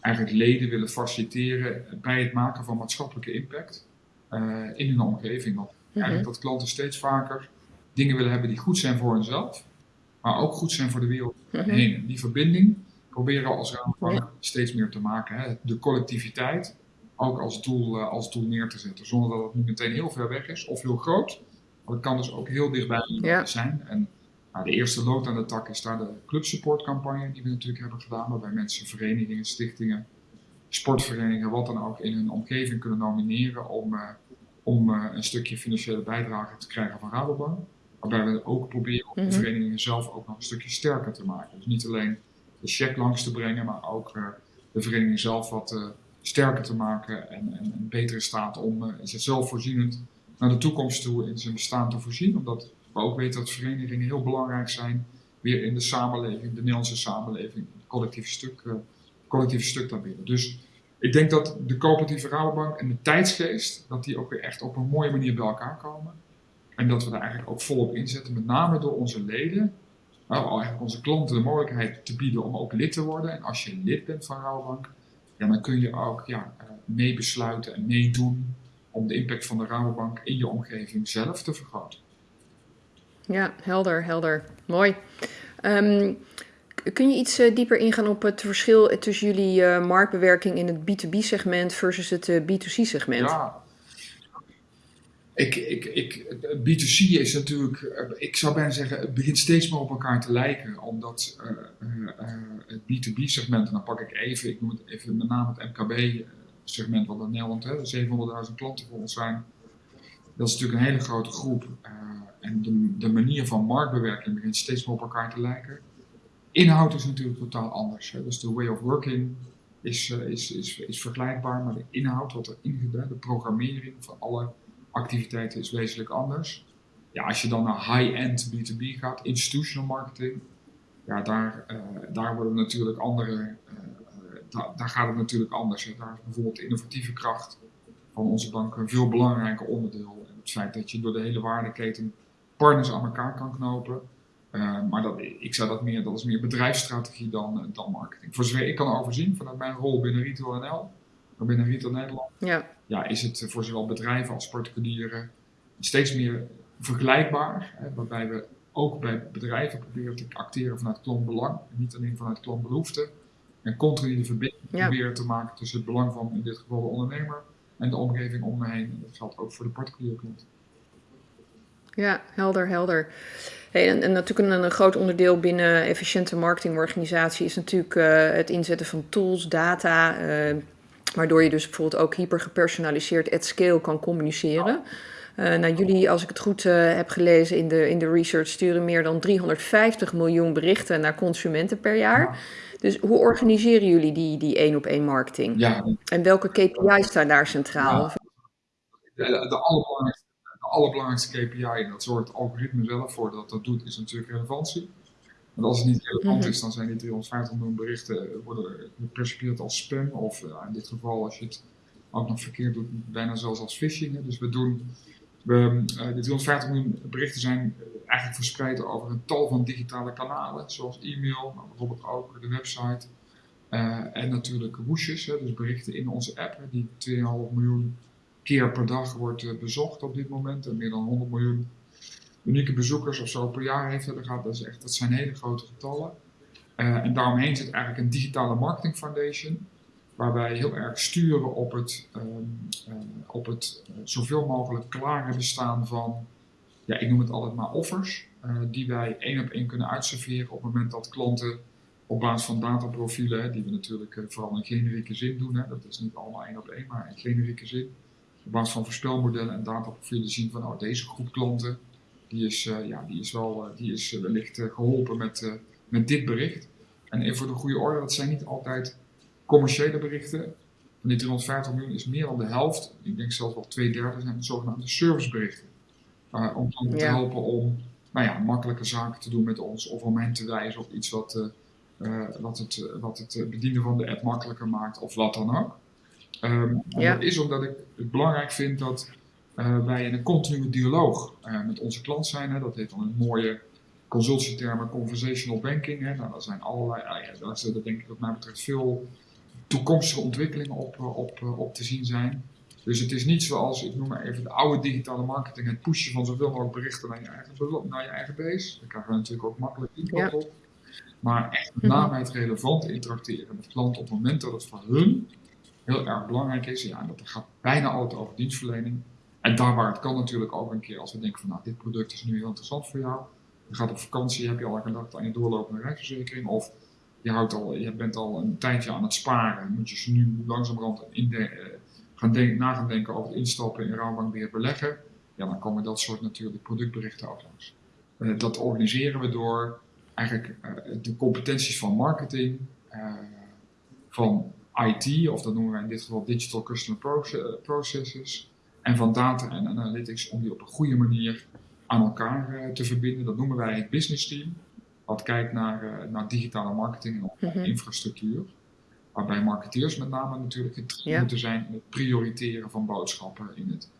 eigenlijk leden willen faciliteren bij het maken van maatschappelijke impact uh, in hun omgeving. Want mhm. eigenlijk dat klanten steeds vaker dingen willen hebben die goed zijn voor hunzelf, maar ook goed zijn voor de wereld mhm. heen. Die verbinding proberen we als Rabobank steeds meer te maken. Hè. De collectiviteit ook als doel, uh, als doel neer te zetten, zonder dat het niet meteen heel ver weg is of heel groot. Maar het kan dus ook heel dichtbij zijn. En nou, de eerste lood aan de tak is daar de clubsupportcampagne die we natuurlijk hebben gedaan, waarbij mensen verenigingen, stichtingen, sportverenigingen, wat dan ook in hun omgeving kunnen nomineren om, uh, om uh, een stukje financiële bijdrage te krijgen van Rabobank. Waarbij we ook proberen om de mhm. verenigingen zelf ook nog een stukje sterker te maken. Dus niet alleen de check langs te brengen, maar ook uh, de vereniging zelf wat sterker te maken en, en, en beter in staat om zichzelf voorzienend naar de toekomst toe in zijn bestaan te voorzien. Omdat ook weten dat verenigingen heel belangrijk zijn weer in de samenleving, de Nederlandse samenleving, het collectieve stuk, uh, collectieve stuk daarbinnen. Dus ik denk dat de coöperatieve Rabobank en de tijdsgeest, dat die ook weer echt op een mooie manier bij elkaar komen. En dat we daar eigenlijk ook volop inzetten, met name door onze leden, nou, eigenlijk onze klanten de mogelijkheid te bieden om ook lid te worden. En als je lid bent van Rabobank, ja, dan kun je ook ja, uh, meebesluiten en meedoen om de impact van de Rabobank in je omgeving zelf te vergroten. Ja, helder, helder. Mooi. Um, kun je iets uh, dieper ingaan op het verschil tussen jullie uh, marktbewerking in het B2B-segment versus het uh, eh, B2C-segment? Ja. Ik, ik, ik, B2C is natuurlijk, ik zou bijna zeggen, het begint steeds meer op elkaar te lijken. Omdat het B2B-segment, en dan pak ik even, ik noem het even met name het MKB-segment, wat in Nederland 700.000 klanten voor ons zijn Dat is natuurlijk een hele grote groep. En de, de, manier van marktbewerking begint steeds meer op elkaar te lijken. Inhoud is natuurlijk totaal anders. Dus de way of working is, is, is, is vergelijkbaar, maar de inhoud, wat erin gedaan, de programmering van alle activiteiten is wezenlijk anders. Ja, als je dan naar high-end B2B gaat, institutional marketing, ja, daar, uh, daar worden natuurlijk andere, uh, daar, daar, gaat het natuurlijk anders. Daar is bijvoorbeeld de innovatieve kracht van onze bank een veel belangrijker onderdeel. En het feit dat je door de hele waardeketen partners aan elkaar kan knopen. Uh, maar dat, ik zou dat meer, dat is meer bedrijfsstrategie dan, dan marketing. Voor zover ik kan overzien vanuit mijn rol binnen Retail NL, binnen Retail Nederland, ja. Ja, is het voor zowel bedrijven als particulieren steeds meer vergelijkbaar. Hè, waarbij we ook bij bedrijven proberen te acteren vanuit klantbelang, niet alleen vanuit klantbehoefte. En continu de verbinding proberen te maken tussen het belang van in dit geval de ondernemer en de omgeving om me heen. Dat geldt ook voor de particuliere klant. Ja, helder, helder. Hey, en, en, natuurlijk een, een, groot onderdeel binnen efficiënte marketingorganisatie is natuurlijk uh, het inzetten van tools, data, uh, waardoor je dus bijvoorbeeld ook hyper gepersonaliseerd at scale kan communiceren. Uh, nou, jullie, als ik het goed heb gelezen in de, in de research, sturen meer dan 350 miljoen berichten naar consumenten per jaar. Dus hoe organiseren jullie die, die één op één marketing? Ja. En welke KPI's staan daar centraal? Ja. De, de, allerbelangrijkste, de, allerbelangrijkste KPI, en dat zorgt het algoritme zelf voor dat dat doet, is natuurlijk relevantie. Want als het niet relevant mhm. is, dan zijn die 350 miljoen berichten worden gepercipieerd als spam. Of uh, in dit geval, als je het ook nog verkeerd doet, bijna zelfs als phishing. Hè. Dus we doen we, uh, de 250 miljoen berichten zijn eh, eigenlijk verspreid over een tal van digitale kanalen, zoals e-mail, maar bijvoorbeeld ook de website. Uh, en natuurlijk woesjes, dus berichten in onze app, hè, die 2,5 miljoen keer per dag wordt bezocht op dit moment. En meer dan 100 miljoen unieke bezoekers of zo per jaar heeft. Dat, gaat, dat, echt, dat zijn hele grote getallen. en daaromheen zit eigenlijk een digitale marketing foundation waar wij heel erg sturen op het, uh, uh, op het zoveel mogelijk klare bestaan van, ja, ik noem het altijd maar offers, eh, die wij één op één kunnen uitserveren op het moment dat klanten op basis van dataprofielen, die we natuurlijk eh, vooral in generieke zin doen, hè, dat is niet allemaal één op één, maar in generieke zin, op basis van voorspelmodellen en dataprofielen zien van, oh, deze groep klanten, die is, ja, die is, wel, die is wellicht geholpen met, met dit bericht. En even voor de goede orde, dat zijn niet altijd commerciële berichten. Van die 350 miljoen is meer dan de helft, ik denk zelfs wel twee derde, zijn zogenaamde serviceberichten. Om klanten te helpen om nou ja, makkelijke zaken te doen met ons of om hen te wijzen op iets wat, wat, het, wat het bedienen van de app makkelijker maakt of wat dan ook. Um, Dat is omdat ik het belangrijk vind dat uh, wij in een continue dialoog met onze klant zijn. Hè. Dat heet dan een mooie consultietermen conversational banking. Hè. Nou, dat zijn allerlei, ja, daar is denk ik wat mij betreft veel toekomstige ontwikkelingen op, eh, op, eh, op te zien zijn. Dus het is niet zoals, ik noem maar even de oude digitale marketing, het pushen van zoveel mogelijk berichten naar je eigen, naar je eigen base. Daar krijgen we natuurlijk ook makkelijk inkoop op. Maar echt met name het relevant interacteren met klanten op het moment dat het voor hun heel erg belangrijk is. Ja, dat gaat bijna altijd over dienstverlening. En daar waar het kan natuurlijk ook een keer als we denken van nou, dit product is nu heel interessant voor jou. Je gaat op vakantie, heb je al gedacht aan je doorlopende reisverzekering. Of je, houdt al, je bent al een tijdje aan het sparen, moet je nu langzamerhand in de, uh, gaan denk, na gaan denken over instappen in Rabobank weer beleggen, ja, dan komen dat soort natuurlijk productberichten ook langs. Uh, dat organiseren we door eigenlijk uh, de competenties van marketing, van IT, of dat noemen wij in dit geval Digital Customer Processes, en van data en analytics om die op een goede manier aan elkaar te verbinden. Dat noemen wij het business team wat kijkt naar, uh, naar digitale marketing en mm infrastructuur. Waarbij marketeers met name natuurlijk het ja. moeten zijn in het prioriteren van boodschappen, in het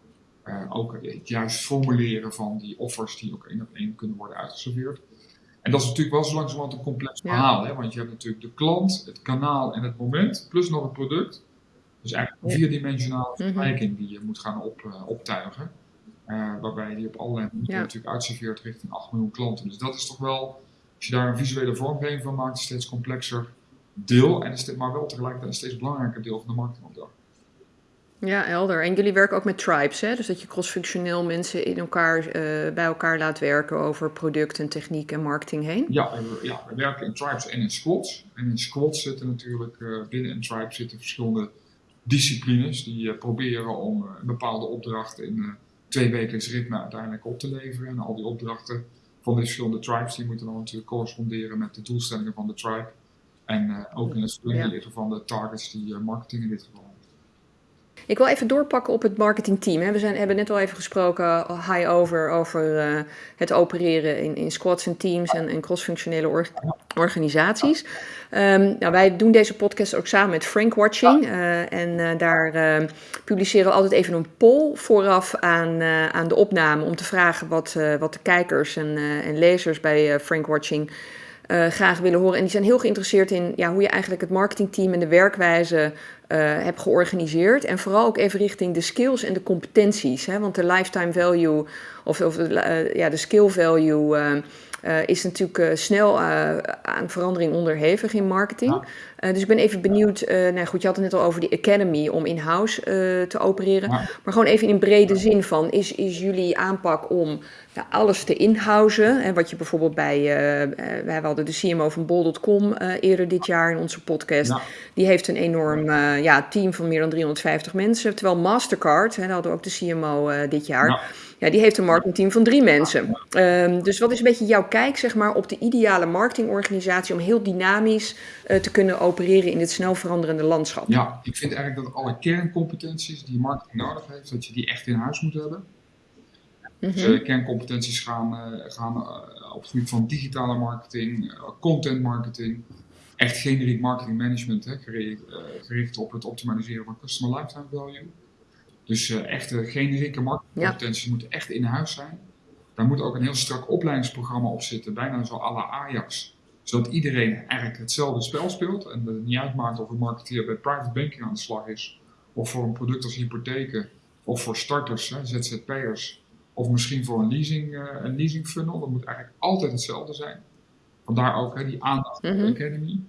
uh, ook het juist formuleren van die offers die ook één op één kunnen worden uitgeserveerd. En dat is natuurlijk wel zo langzamerhand een complex verhaal, hè? want je hebt natuurlijk de klant, het kanaal en het moment, plus nog het product. Dus eigenlijk een vierdimensionale mhm. vergelijking die je moet gaan op, uh, optuigen. Uh, waarbij die op allerlei manieren natuurlijk uitserveert richting 8 miljoen klanten. Dus dat is toch wel als je daar een visuele vormgeving van maakt, het steeds complexer deel, en is maar wel tegelijkertijd een steeds belangrijker deel van de marketingopdracht. Ja, helder. En jullie werken ook met tribes, hè? dus dat je crossfunctioneel mensen in elkaar, uh, bij elkaar laat werken over product en techniek en marketing heen? Ja, we, ja, we werken in tribes en in squads. En in squads zitten natuurlijk, uh, binnen een tribe zitten verschillende disciplines die uh, proberen om een bepaalde opdracht in twee wekelijks ritme uiteindelijk op te leveren. En al die opdrachten van de verschillende tribes, die moeten dan natuurlijk corresponderen met de doelstellingen van de tribe. En ook in het formuleren van de targets die marketing in dit geval ik wil even doorpakken op het marketingteam. We zijn, hebben net al even gesproken, high over, over uh, het opereren in, in squads en teams en, en cross-functionele or organisaties. Um, nou, wij doen deze podcast ook samen met Frank Watching. Uh, en daar publiceren we altijd even een poll vooraf aan, aan de opname om te vragen wat, wat de kijkers en, en lezers bij Frank Watching graag willen horen. En die zijn heel geïnteresseerd in ja, hoe je eigenlijk het marketingteam en de werkwijze uh, hebt georganiseerd. En vooral ook even richting de skills en de competenties. Hè? Want de lifetime value of, of uh, ja, de skill value uh, is natuurlijk snel aan verandering onderhevig in marketing. Ja. dus ik ben even benieuwd, nou goed, je had het net al over die academy om in-house te opereren. Ja. Maar gewoon even in brede zin van, is, is jullie aanpak om ja, alles te inhousen? En wat je bijvoorbeeld bij, wij hadden de CMO van bol.com eerder dit jaar in onze podcast. Ja. Die heeft een enorm ja, team van meer dan 350 mensen. Terwijl Mastercard, hè, daar hadden we ook de CMO dit jaar ja, die heeft een marketingteam van drie mensen. Um, dus wat is een beetje jouw kijk zeg maar, op de ideale marketingorganisatie om heel dynamisch uh, te kunnen opereren in dit snel veranderende landschap? Ja, ik vind eigenlijk dat alle kerncompetenties die marketing nodig heeft, dat je die echt in huis moet hebben. Mm -hmm. Dus kerncompetenties gaan, gaan op het gebied van digitale marketing, content marketing, echt generiek marketing management, hè, gericht, gericht op het optimaliseren van customer lifetime value. Dus uh, echte generieke marketingcompetenties ja. moeten echt in huis zijn. Daar moet ook een heel strak opleidingsprogramma op zitten, bijna zo à la Ajax. Zodat iedereen eigenlijk hetzelfde spel speelt en dat het niet uitmaakt of een marketeer bij private banking aan de slag is, of voor een product als hypotheken, of voor starters, hè, ZZP'ers, of misschien voor een leasing, uh, een leasing funnel. Dat moet eigenlijk altijd hetzelfde zijn. Vandaar ook hè, die aandacht voor mm -hmm. de Academy.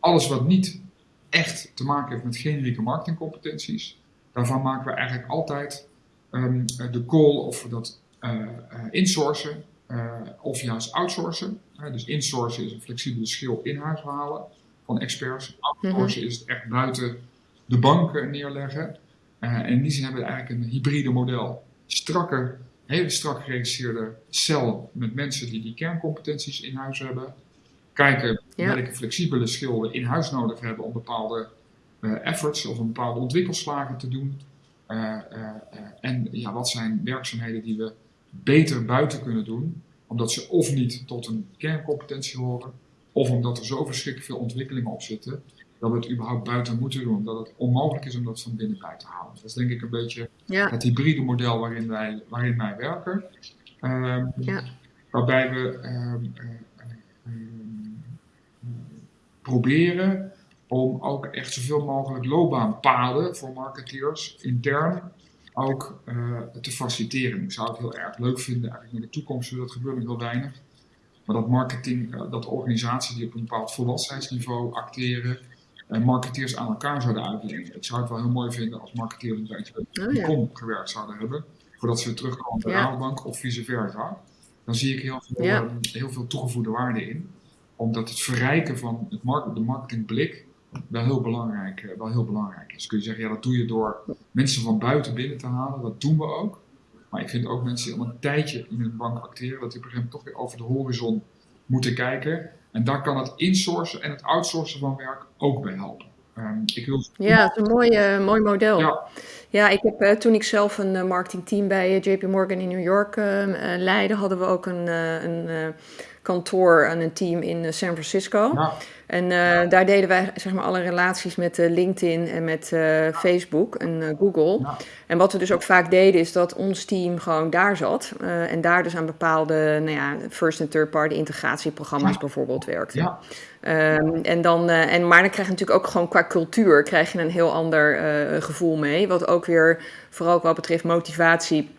Alles wat niet echt te maken heeft met generieke marketingcompetenties, Daarvan maken we eigenlijk altijd um, de call of we dat uh, insourcen uh, of juist outsourcen. dus insourcen is een flexibele schil in huis halen van experts. Outsourcen mm -hmm. is het echt buiten de banken neerleggen. en in die zin hebben we eigenlijk een hybride model. Strakke, hele strak geregisseerde cel met mensen die die kerncompetenties in huis hebben. Kijken ja. welke flexibele schil we in huis nodig hebben om bepaalde uh, efforts of een bepaalde ontwikkelslagen te doen. Uh, en ja, wat zijn werkzaamheden die we beter buiten kunnen doen, omdat ze of niet tot een kerncompetentie horen, of omdat er zo verschrikkelijk veel ontwikkelingen op zitten, dat we het überhaupt buiten moeten doen, dat het onmogelijk is om dat van binnenuit te halen. Dat is denk ik een beetje ja. het hybride model waarin wij, waarin wij werken. Um, ja. Waarbij we um, um, proberen om ook echt zoveel mogelijk loopbaanpaden voor marketeers intern ook uh, te faciliteren. Ik zou het heel erg leuk vinden, eigenlijk in de toekomst, dat gebeurt nog heel weinig. Maar dat marketing, uh, dat organisaties die op een bepaald volwassenheidsniveau acteren, uh, marketeers aan elkaar zouden uitlenen. Ik zou het wel heel mooi vinden als marketeers een beetje bij oh, ja. kom gewerkt zouden hebben, voordat ze weer terugkomen bij de ja. of vice versa. Dan zie ik heel veel, ja. heel veel toegevoegde waarde in. Omdat het verrijken van het de marketingblik wel heel belangrijk, eh, wel heel belangrijk is. Kun je zeggen, ja, dat doe je door mensen van buiten binnen te halen. Dat doen we ook. Maar ik vind ook mensen die al een tijdje in een bank acteren, dat die op een gegeven moment toch weer over de horizon moeten kijken. En daar kan het insourcen en het outsourcen van werk ook bij helpen. Um, ik wil... Ja, het is een mooi, uh, mooi model. Ja. ja, ik heb uh, toen ik zelf een uh, marketingteam bij JP Morgan in New York leidde, hadden we ook een, een kantoor en een team in San Francisco. Ja. En uh, daar deden wij zeg maar alle relaties met uh, LinkedIn en met Facebook en Google. Ja. En wat we dus ook vaak deden is dat ons team gewoon daar zat. en daar dus aan bepaalde nou ja, first- en third-party integratieprogramma's bijvoorbeeld werkte. Ja. Um, en dan, en, maar dan krijg je natuurlijk ook gewoon qua cultuur krijg je een heel ander gevoel mee. Wat ook weer, vooral wat betreft motivatie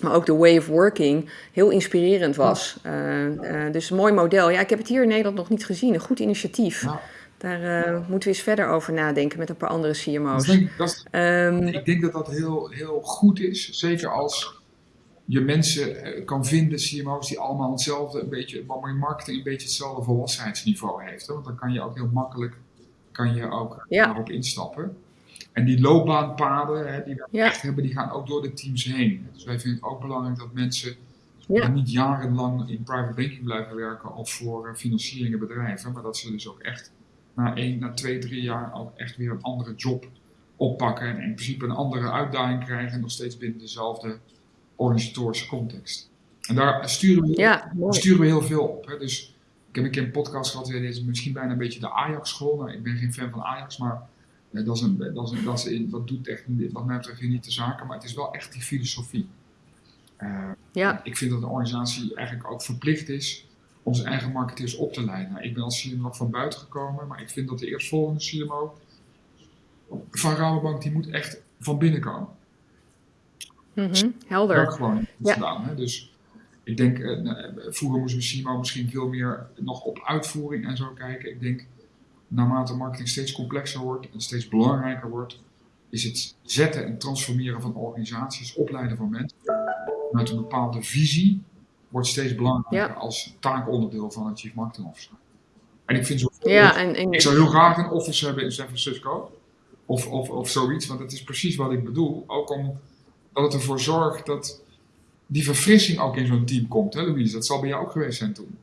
maar ook de way of working heel inspirerend was. Uh, uh, dus een mooi model. Ja, ik heb het hier in Nederland nog niet gezien. Een goed initiatief. Ja. Daar uh, moeten we eens verder over nadenken met een paar andere CMO's. Dat denk, dat is, um, ik denk dat dat heel, heel goed is. Zeker als je mensen kan vinden, CMO's, die allemaal hetzelfde, een beetje, waar marketing een beetje hetzelfde volwassenheidsniveau heeft. Hè? Want dan kan je ook heel makkelijk kan je ook ja. daarop instappen. En die loopbaanpaden hè, die we echt hebben, die gaan ook door de teams heen. Dus wij vinden het ook belangrijk dat mensen niet jarenlang in private banking blijven werken of voor uh, financieringen bedrijven, maar dat ze dus ook echt na één, na twee, drie jaar ook echt weer een andere job oppakken en in principe een andere uitdaging krijgen en nog steeds binnen dezelfde organisatorische context. En daar sturen we, ja, sturen we heel veel op. Hè. Dus ik heb een keer een podcast gehad, dit is misschien bijna een beetje de Ajax-school. Nou, ik ben geen fan van Ajax, maar dat, is een, dat, is een, dat, is dat doet echt, wat mij betreft niet de zaken, maar het is wel echt die filosofie. Uh, ja. Ik vind dat een organisatie eigenlijk ook verplicht is om zijn eigen marketeers op te leiden. Nou, ik ben als CMO van buiten gekomen, maar ik vind dat de eerstvolgende CMO van Rabobank, die moet echt van binnen komen. Mm -hmm, helder. Dat gewoon ja. gedaan. Hè? Dus ik denk, uh, vroeger moesten we CMO misschien veel meer nog op uitvoering en zo kijken. Ik denk, naarmate marketing steeds complexer wordt en steeds belangrijker wordt, is het zetten en transformeren van organisaties, opleiden van mensen met een bepaalde visie, wordt steeds belangrijker als taakonderdeel van het Chief Marketing Officer. En ik vind zo. Ja, en, en, ik zou heel graag een office hebben in San Francisco. Of, of, of zoiets, want dat is precies wat ik bedoel. Ook omdat het ervoor zorgt dat die verfrissing ook in zo'n team komt, hè Louise? Dat zal bij jou ook geweest zijn toen.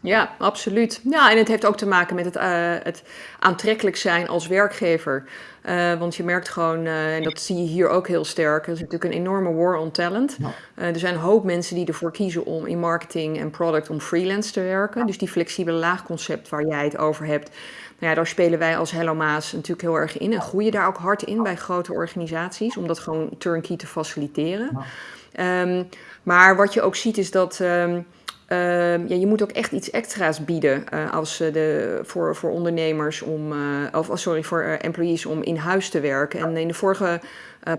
Ja, absoluut. Ja, en het heeft ook te maken met het, uh, het aantrekkelijk zijn als werkgever. Uh, want je merkt gewoon, uh, en dat zie je hier ook heel sterk, er is natuurlijk een enorme war on talent. er zijn een hoop mensen die ervoor kiezen om in marketing en product om freelance te werken. Dus die flexibele laagconcept waar jij het over hebt, nou ja, daar spelen wij als Hello Maas natuurlijk heel erg in en groeien daar ook hard in bij grote organisaties, om dat gewoon turnkey te faciliteren. Um, maar wat je ook ziet is dat... Um, Ehm, ja, je moet ook echt iets extra's bieden uh, als, uh, de, voor, voor ondernemers om, uh, of oh, sorry, voor employees om in huis te werken. En in de vorige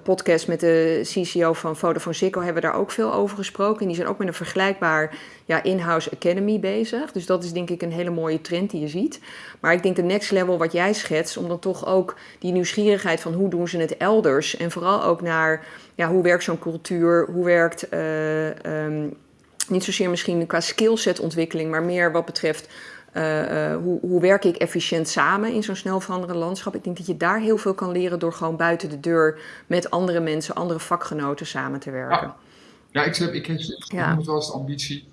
podcast met de CCO van Vodafone Ziggo hebben we daar ook veel over gesproken. En die zijn ook met een vergelijkbaar ja, in-house academy bezig. Dus dat is denk ik een hele mooie trend die je ziet. Maar ik denk de next level wat jij schetst, om dan toch ook die nieuwsgierigheid van hoe doen ze het elders. En vooral ook naar ja, hoe werkt zo'n cultuur, hoe werkt... Um, niet zozeer misschien qua skillset ontwikkeling, maar meer wat betreft uh, hoe, hoe, werk ik efficiënt samen in zo'n snel veranderend landschap. Ik denk dat je daar heel veel kan leren door gewoon buiten de deur met andere mensen, andere vakgenoten samen te werken. Ja, ja ik, heb, ik heb, ja. wel eens de ambitie.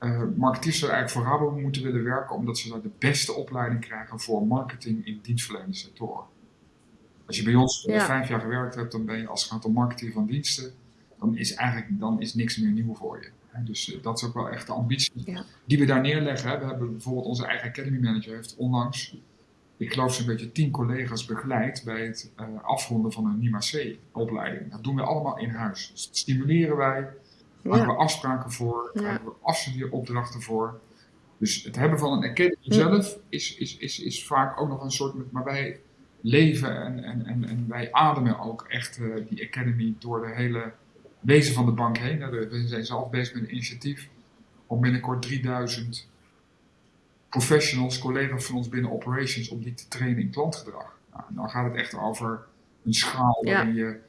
Uh, marketeers zouden eigenlijk voor Rabo moeten willen werken omdat ze daar de beste opleiding krijgen voor marketing in dienstverlenende sectoren. Als je bij ons vijf jaar gewerkt hebt, dan ben je als het gaat om marketing van diensten, dan is eigenlijk dan is niks meer nieuw voor je. Dus eh, dat is ook wel echt de ambitie die we daar neerleggen. We hebben bijvoorbeeld onze eigen Academy Manager heeft onlangs, ik geloof zo'n beetje tien collega's begeleid bij het uh, afronden van een NIMA C-opleiding. Dat doen we allemaal in huis. Dus dat stimuleren wij, maken we afspraken voor, ja. we afstudeeropdrachten voor. Dus het hebben van een Academy zelf is, is, is, is vaak ook nog een soort, maar wij leven en, en, en, en wij ademen ook echt uh, die Academy door de hele wezen van de bank heen. We zijn zelf bezig met een initiatief om binnenkort 3000 professionals, collega's van ons binnen operations, om die te trainen in klantgedrag. Nou, dan gaat het echt over een schaal waarin je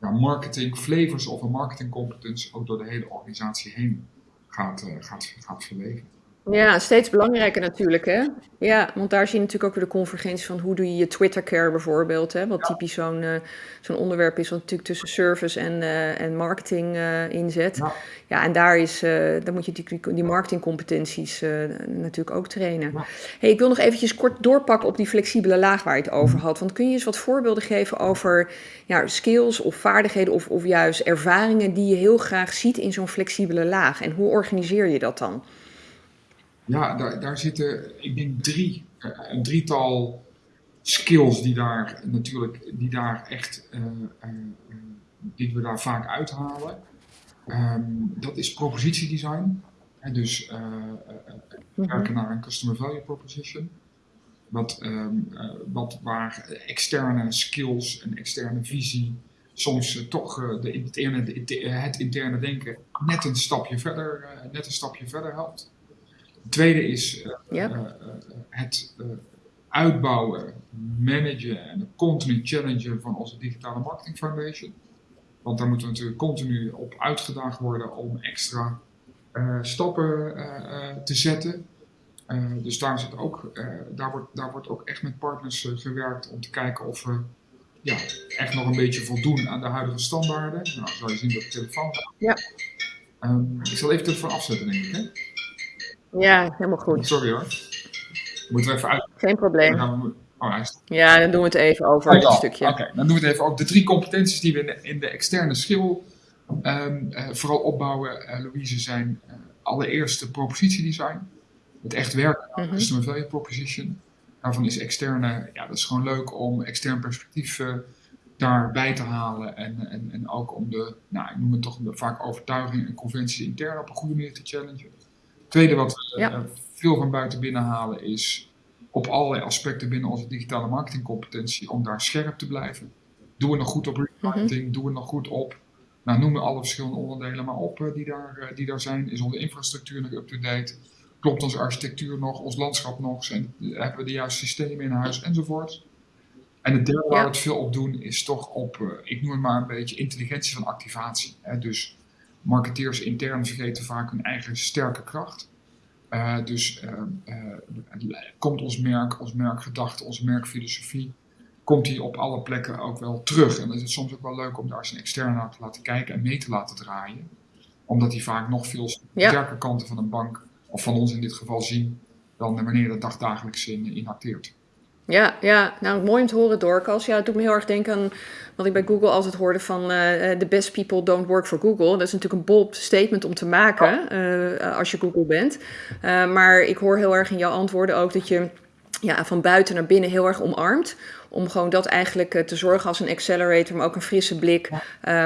ja, marketing, flavors of een marketing competence ook door de hele organisatie heen gaat, uh, gaat, gaat verwegen. Ja, steeds belangrijker natuurlijk, hè? Ja, want daar zie je natuurlijk ook weer de convergentie van hoe doe je je Twitter-care bijvoorbeeld, hè? Wat typisch zo'n uh, zo'n onderwerp is, wat natuurlijk tussen service en, uh, en marketing uh, inzet. Ja. ja, en daar, is, dan moet je die, die marketingcompetenties natuurlijk ook trainen. Ja. Hey, ik wil nog eventjes kort doorpakken op die flexibele laag waar je het over had. Want kun je eens wat voorbeelden geven over ja, skills of vaardigheden of, of juist ervaringen die je heel graag ziet in zo'n flexibele laag? En hoe organiseer je dat dan? Ja, daar, daar zitten, ik denk, drie, eh, een drietal skills die daar natuurlijk, die daar echt, uh, uh, die we daar vaak uithalen. Um, dat is propositiedesign. En dus mhm. werken naar een customer value proposition. Wat, um, wat waar externe skills en externe visie soms toch de interne, de, het interne denken net een stapje verder, net een stapje verder helpt. Tweede is uh, uh, het uitbouwen, managen en continu challengen van onze digitale marketing foundation. Want daar moeten we natuurlijk continu op uitgedaagd worden om extra stappen te zetten. dus daar, zit ook, daar, wordt, daar wordt ook echt met partners gewerkt om te kijken of we ja, echt nog een beetje voldoen aan de huidige standaarden. Nou, zou je zien dat de telefoon. Ja. Um, ik zal even de telefoon afzetten, denk ik. Hè? Ja, helemaal goed. Sorry hoor. Moeten we even uit. Geen probleem. We... Oh, hij is... Ja, dan doen we het even over oh, dit stukje. Oké, dan doen we het even over de drie competenties die we in de, in de externe schil um, uh, vooral opbouwen, uh, Louise, zijn uh, allereerst de propositiedesign. Het echt werken aan mm -hmm. customer value proposition. Daarvan is externe, ja, dat is gewoon leuk om extern perspectief daarbij te halen. En, en, en ook om de, nou, ik noem het toch vaak overtuiging en conventies intern op een goede manier te challengen. Tweede wat we ja. veel van buiten binnen halen is op allerlei aspecten binnen onze digitale marketingcompetentie om daar scherp te blijven. Doen we nog goed op remarketing? Mm -hmm. Doen we nog goed op? Nou, noem alle verschillende onderdelen maar op die, daar, die daar zijn. Is onze infrastructuur nog up-to-date? Klopt onze architectuur nog? Ons landschap nog? Zijn, hebben we de juiste systemen in huis? Enzovoort. En het derde waar we het veel op doen is toch op, ik noem het maar een beetje, intelligentie van activatie. Dus marketeers intern vergeten vaak hun eigen sterke kracht. Uh, dus uh, komt ons merk, ons merkgedachte, onze merkfilosofie, komt die op alle plekken ook wel terug. En dan is het soms ook wel leuk om daar eens een externe naar te laten kijken en mee te laten draaien. Omdat die vaak nog veel sterke kanten van een bank, of van ons in dit geval, zien dan wanneer dat dagdagelijks in, in acteert. Ja, ja, nou mooi om te horen, Dorcas. Ja, het doet me heel erg denken aan wat ik bij Google altijd hoorde van uh, the best people don't work for Google. Dat is natuurlijk een bold statement om te maken uh, als je Google bent. Uh, maar ik hoor heel erg in jouw antwoorden ook dat je ja, van buiten naar binnen heel erg omarmt. Om gewoon dat eigenlijk uh, te zorgen als een accelerator, maar ook een frisse blik. Uh,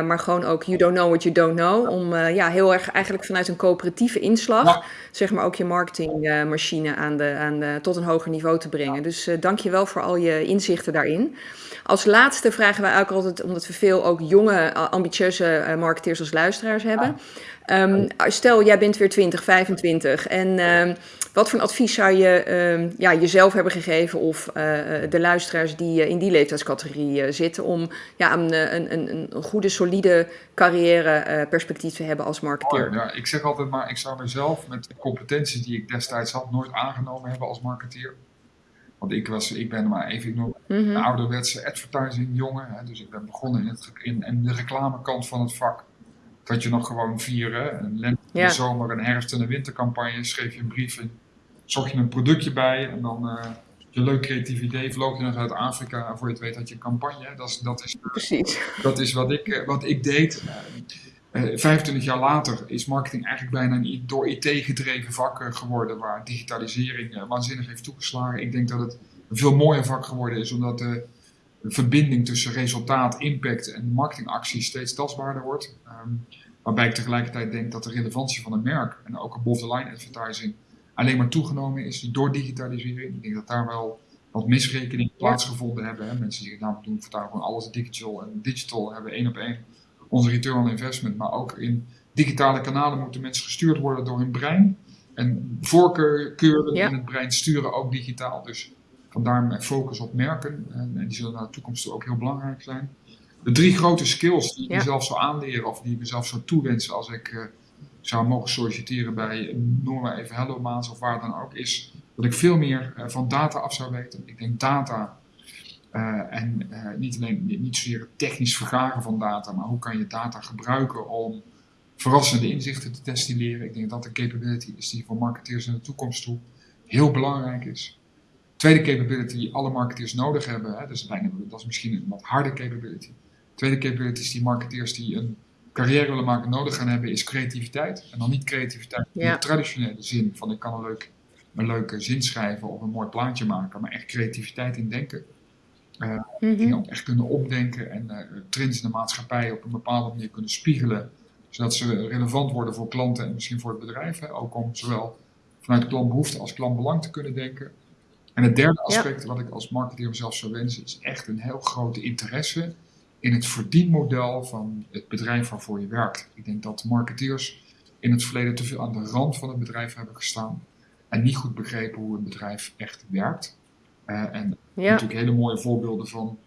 maar gewoon ook you don't know what you don't know. Om uh, ja, heel erg eigenlijk vanuit een coöperatieve inslag, zeg maar ook je marketingmachine aan de, aan de, tot een hoger niveau te brengen. Dus dank je wel voor al je inzichten daarin. Als laatste vragen wij ook altijd, omdat we veel ook jonge, ambitieuze marketeers als luisteraars hebben. Um, stel, jij bent weer 20, 25 en um, wat voor een advies zou je um, ja, jezelf hebben gegeven of de luisteraars die uh, in die leeftijdscategorie uh, zitten om ja, een, een, een, een goede, solide carrière perspectief te hebben als marketeer? Oh, ja, ik zeg altijd maar, ik zou mezelf met de competenties die ik destijds had nooit aangenomen hebben als marketeer. Want ik, was, ik ben maar even ik noem, mm -hmm. een ouderwetse advertising jongen. Hè, dus ik ben begonnen in, het, in, in de reclamekant van het vak dat je nog gewoon vieren. Een lente, ja. een zomer, een herfst- en een wintercampagne. Schreef je een brief in, zocht je een productje bij en dan uh, je leuk creatief idee, vloog je naar Zuid-Afrika. Voor je het weet had je een campagne. Dat is, dat is, Precies. Dat is wat ik, eh, wat ik deed. Uh, 25 jaar later is marketing eigenlijk bijna een door IT gedreven vak geworden, waar digitalisering waanzinnig heeft toegeslagen. Ik denk dat het een veel mooier vak geworden is, omdat de verbinding tussen resultaat, impact en marketingactie steeds tastbaarder wordt. Um, waarbij ik tegelijkertijd denk dat de relevantie van een merk en ook above-the-line advertising alleen maar toegenomen is door digitalisering. Ik denk dat daar wel wat misrekeningen plaatsgevonden hebben. Hè. Mensen die nou, doen vertalen gewoon alles digital en digital hebben één op één onze return on investment. Maar ook in digitale kanalen moeten mensen gestuurd worden door hun brein. En voorkeuren ja. in het brein sturen ook digitaal. Dus Vandaar mijn focus op merken. En, die zullen naar de toekomst toe ook heel belangrijk zijn. De drie grote skills die ik ja. mezelf zou aanleren of die ik mezelf zou toewensen als ik uh, zou mogen solliciteren bij, noem maar even Hello Maas of waar dan ook, is dat ik veel meer uh, van data af zou weten. Ik denk data uh, en niet alleen niet zozeer het technisch vergaren van data, maar hoe kan je data gebruiken om verrassende inzichten te destilleren. Ik denk dat dat capability is die voor marketeers in de toekomst toe heel belangrijk is. Tweede capability die alle marketeers nodig hebben, hè, dus bijna, dat is misschien een wat harde capability. Tweede capability die marketeers die een carrière willen maken nodig gaan hebben, is creativiteit. En dan niet creativiteit in ja. de traditionele zin van ik kan een, leuk, een leuke zin schrijven of een mooi plaatje maken, maar echt creativiteit in denken. Uh, mm -hmm. Dingen ook echt kunnen opdenken en uh, trends in de maatschappij op een bepaalde manier kunnen spiegelen, zodat ze relevant worden voor klanten en misschien voor het bedrijf. Hè, ook om zowel vanuit klantbehoefte als klantbelang te kunnen denken. En het derde aspect ja. wat ik als marketeer mezelf zou wensen, is echt een heel grote interesse in het verdienmodel van het bedrijf waarvoor je werkt. Ik denk dat marketeers in het verleden te veel aan de rand van het bedrijf hebben gestaan en niet goed begrepen hoe een bedrijf echt werkt. Uh, en ja. natuurlijk hele mooie voorbeelden van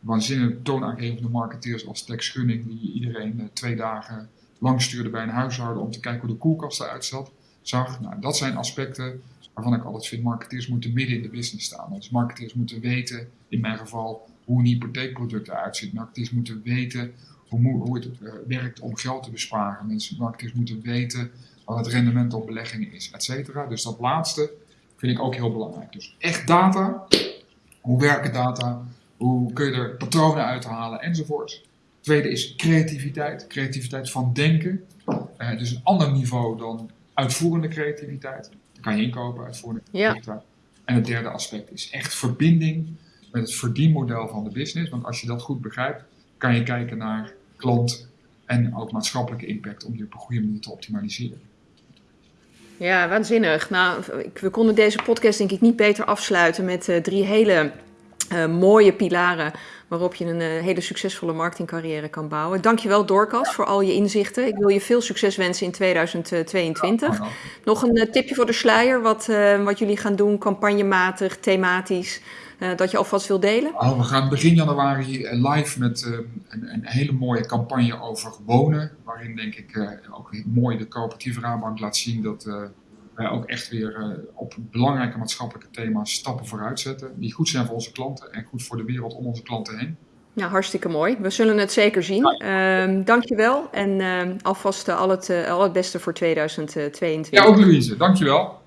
waanzinnig toonaangevende marketeers als Tex Gunning, die iedereen uh, twee dagen lang stuurde bij een huishouden om te kijken hoe de koelkast eruit zat. zag. Nou, dat zijn aspecten waarvan ik altijd vind, marketeers moeten midden in de business staan. Dus marketeers moeten weten, in mijn geval, hoe een hypotheekproduct eruit ziet. Marketeers moeten weten hoe, hoe het uh, werkt om geld te besparen. Mensen, marketeers moeten weten wat het rendement op beleggingen is, et cetera. Dus dat laatste vind ik ook heel belangrijk. Dus echt data, hoe werken data, hoe kun je er patronen uithalen enzovoort. Tweede is creativiteit, creativiteit van denken. Uh, dus een ander niveau dan uitvoerende creativiteit. Daar kan je inkopen, uitvoerende creativiteit. Ja. En het derde aspect is echt verbinding met het verdienmodel van de business. Want als je dat goed begrijpt, kan je kijken naar klant en ook maatschappelijke impact om die op een goede manier te optimaliseren. Ja, waanzinnig. Nou, we konden deze podcast denk ik niet beter afsluiten met uh, drie hele uh, mooie pilaren waarop je een uh, hele succesvolle marketingcarrière kan bouwen. Dankjewel Dorcas voor al je inzichten. Ik wil je veel succes wensen in 2022. Ja, Nog een tipje voor de sluier, wat, wat jullie gaan doen, campagnematig, thematisch. Dat je alvast wil delen? Oh, we gaan begin januari live met een, een, hele mooie campagne over wonen. Waarin denk ik ook mooi de coöperatieve Raadbank laat zien dat wij ook echt weer op belangrijke maatschappelijke thema's stappen vooruit zetten. Die goed zijn voor onze klanten en goed voor de wereld om onze klanten heen. Ja, hartstikke mooi. We zullen het zeker zien. Ja. Uh, dankjewel en uh, alvast al, het, al het beste voor 2022. Ja, ook Louise. Dankjewel.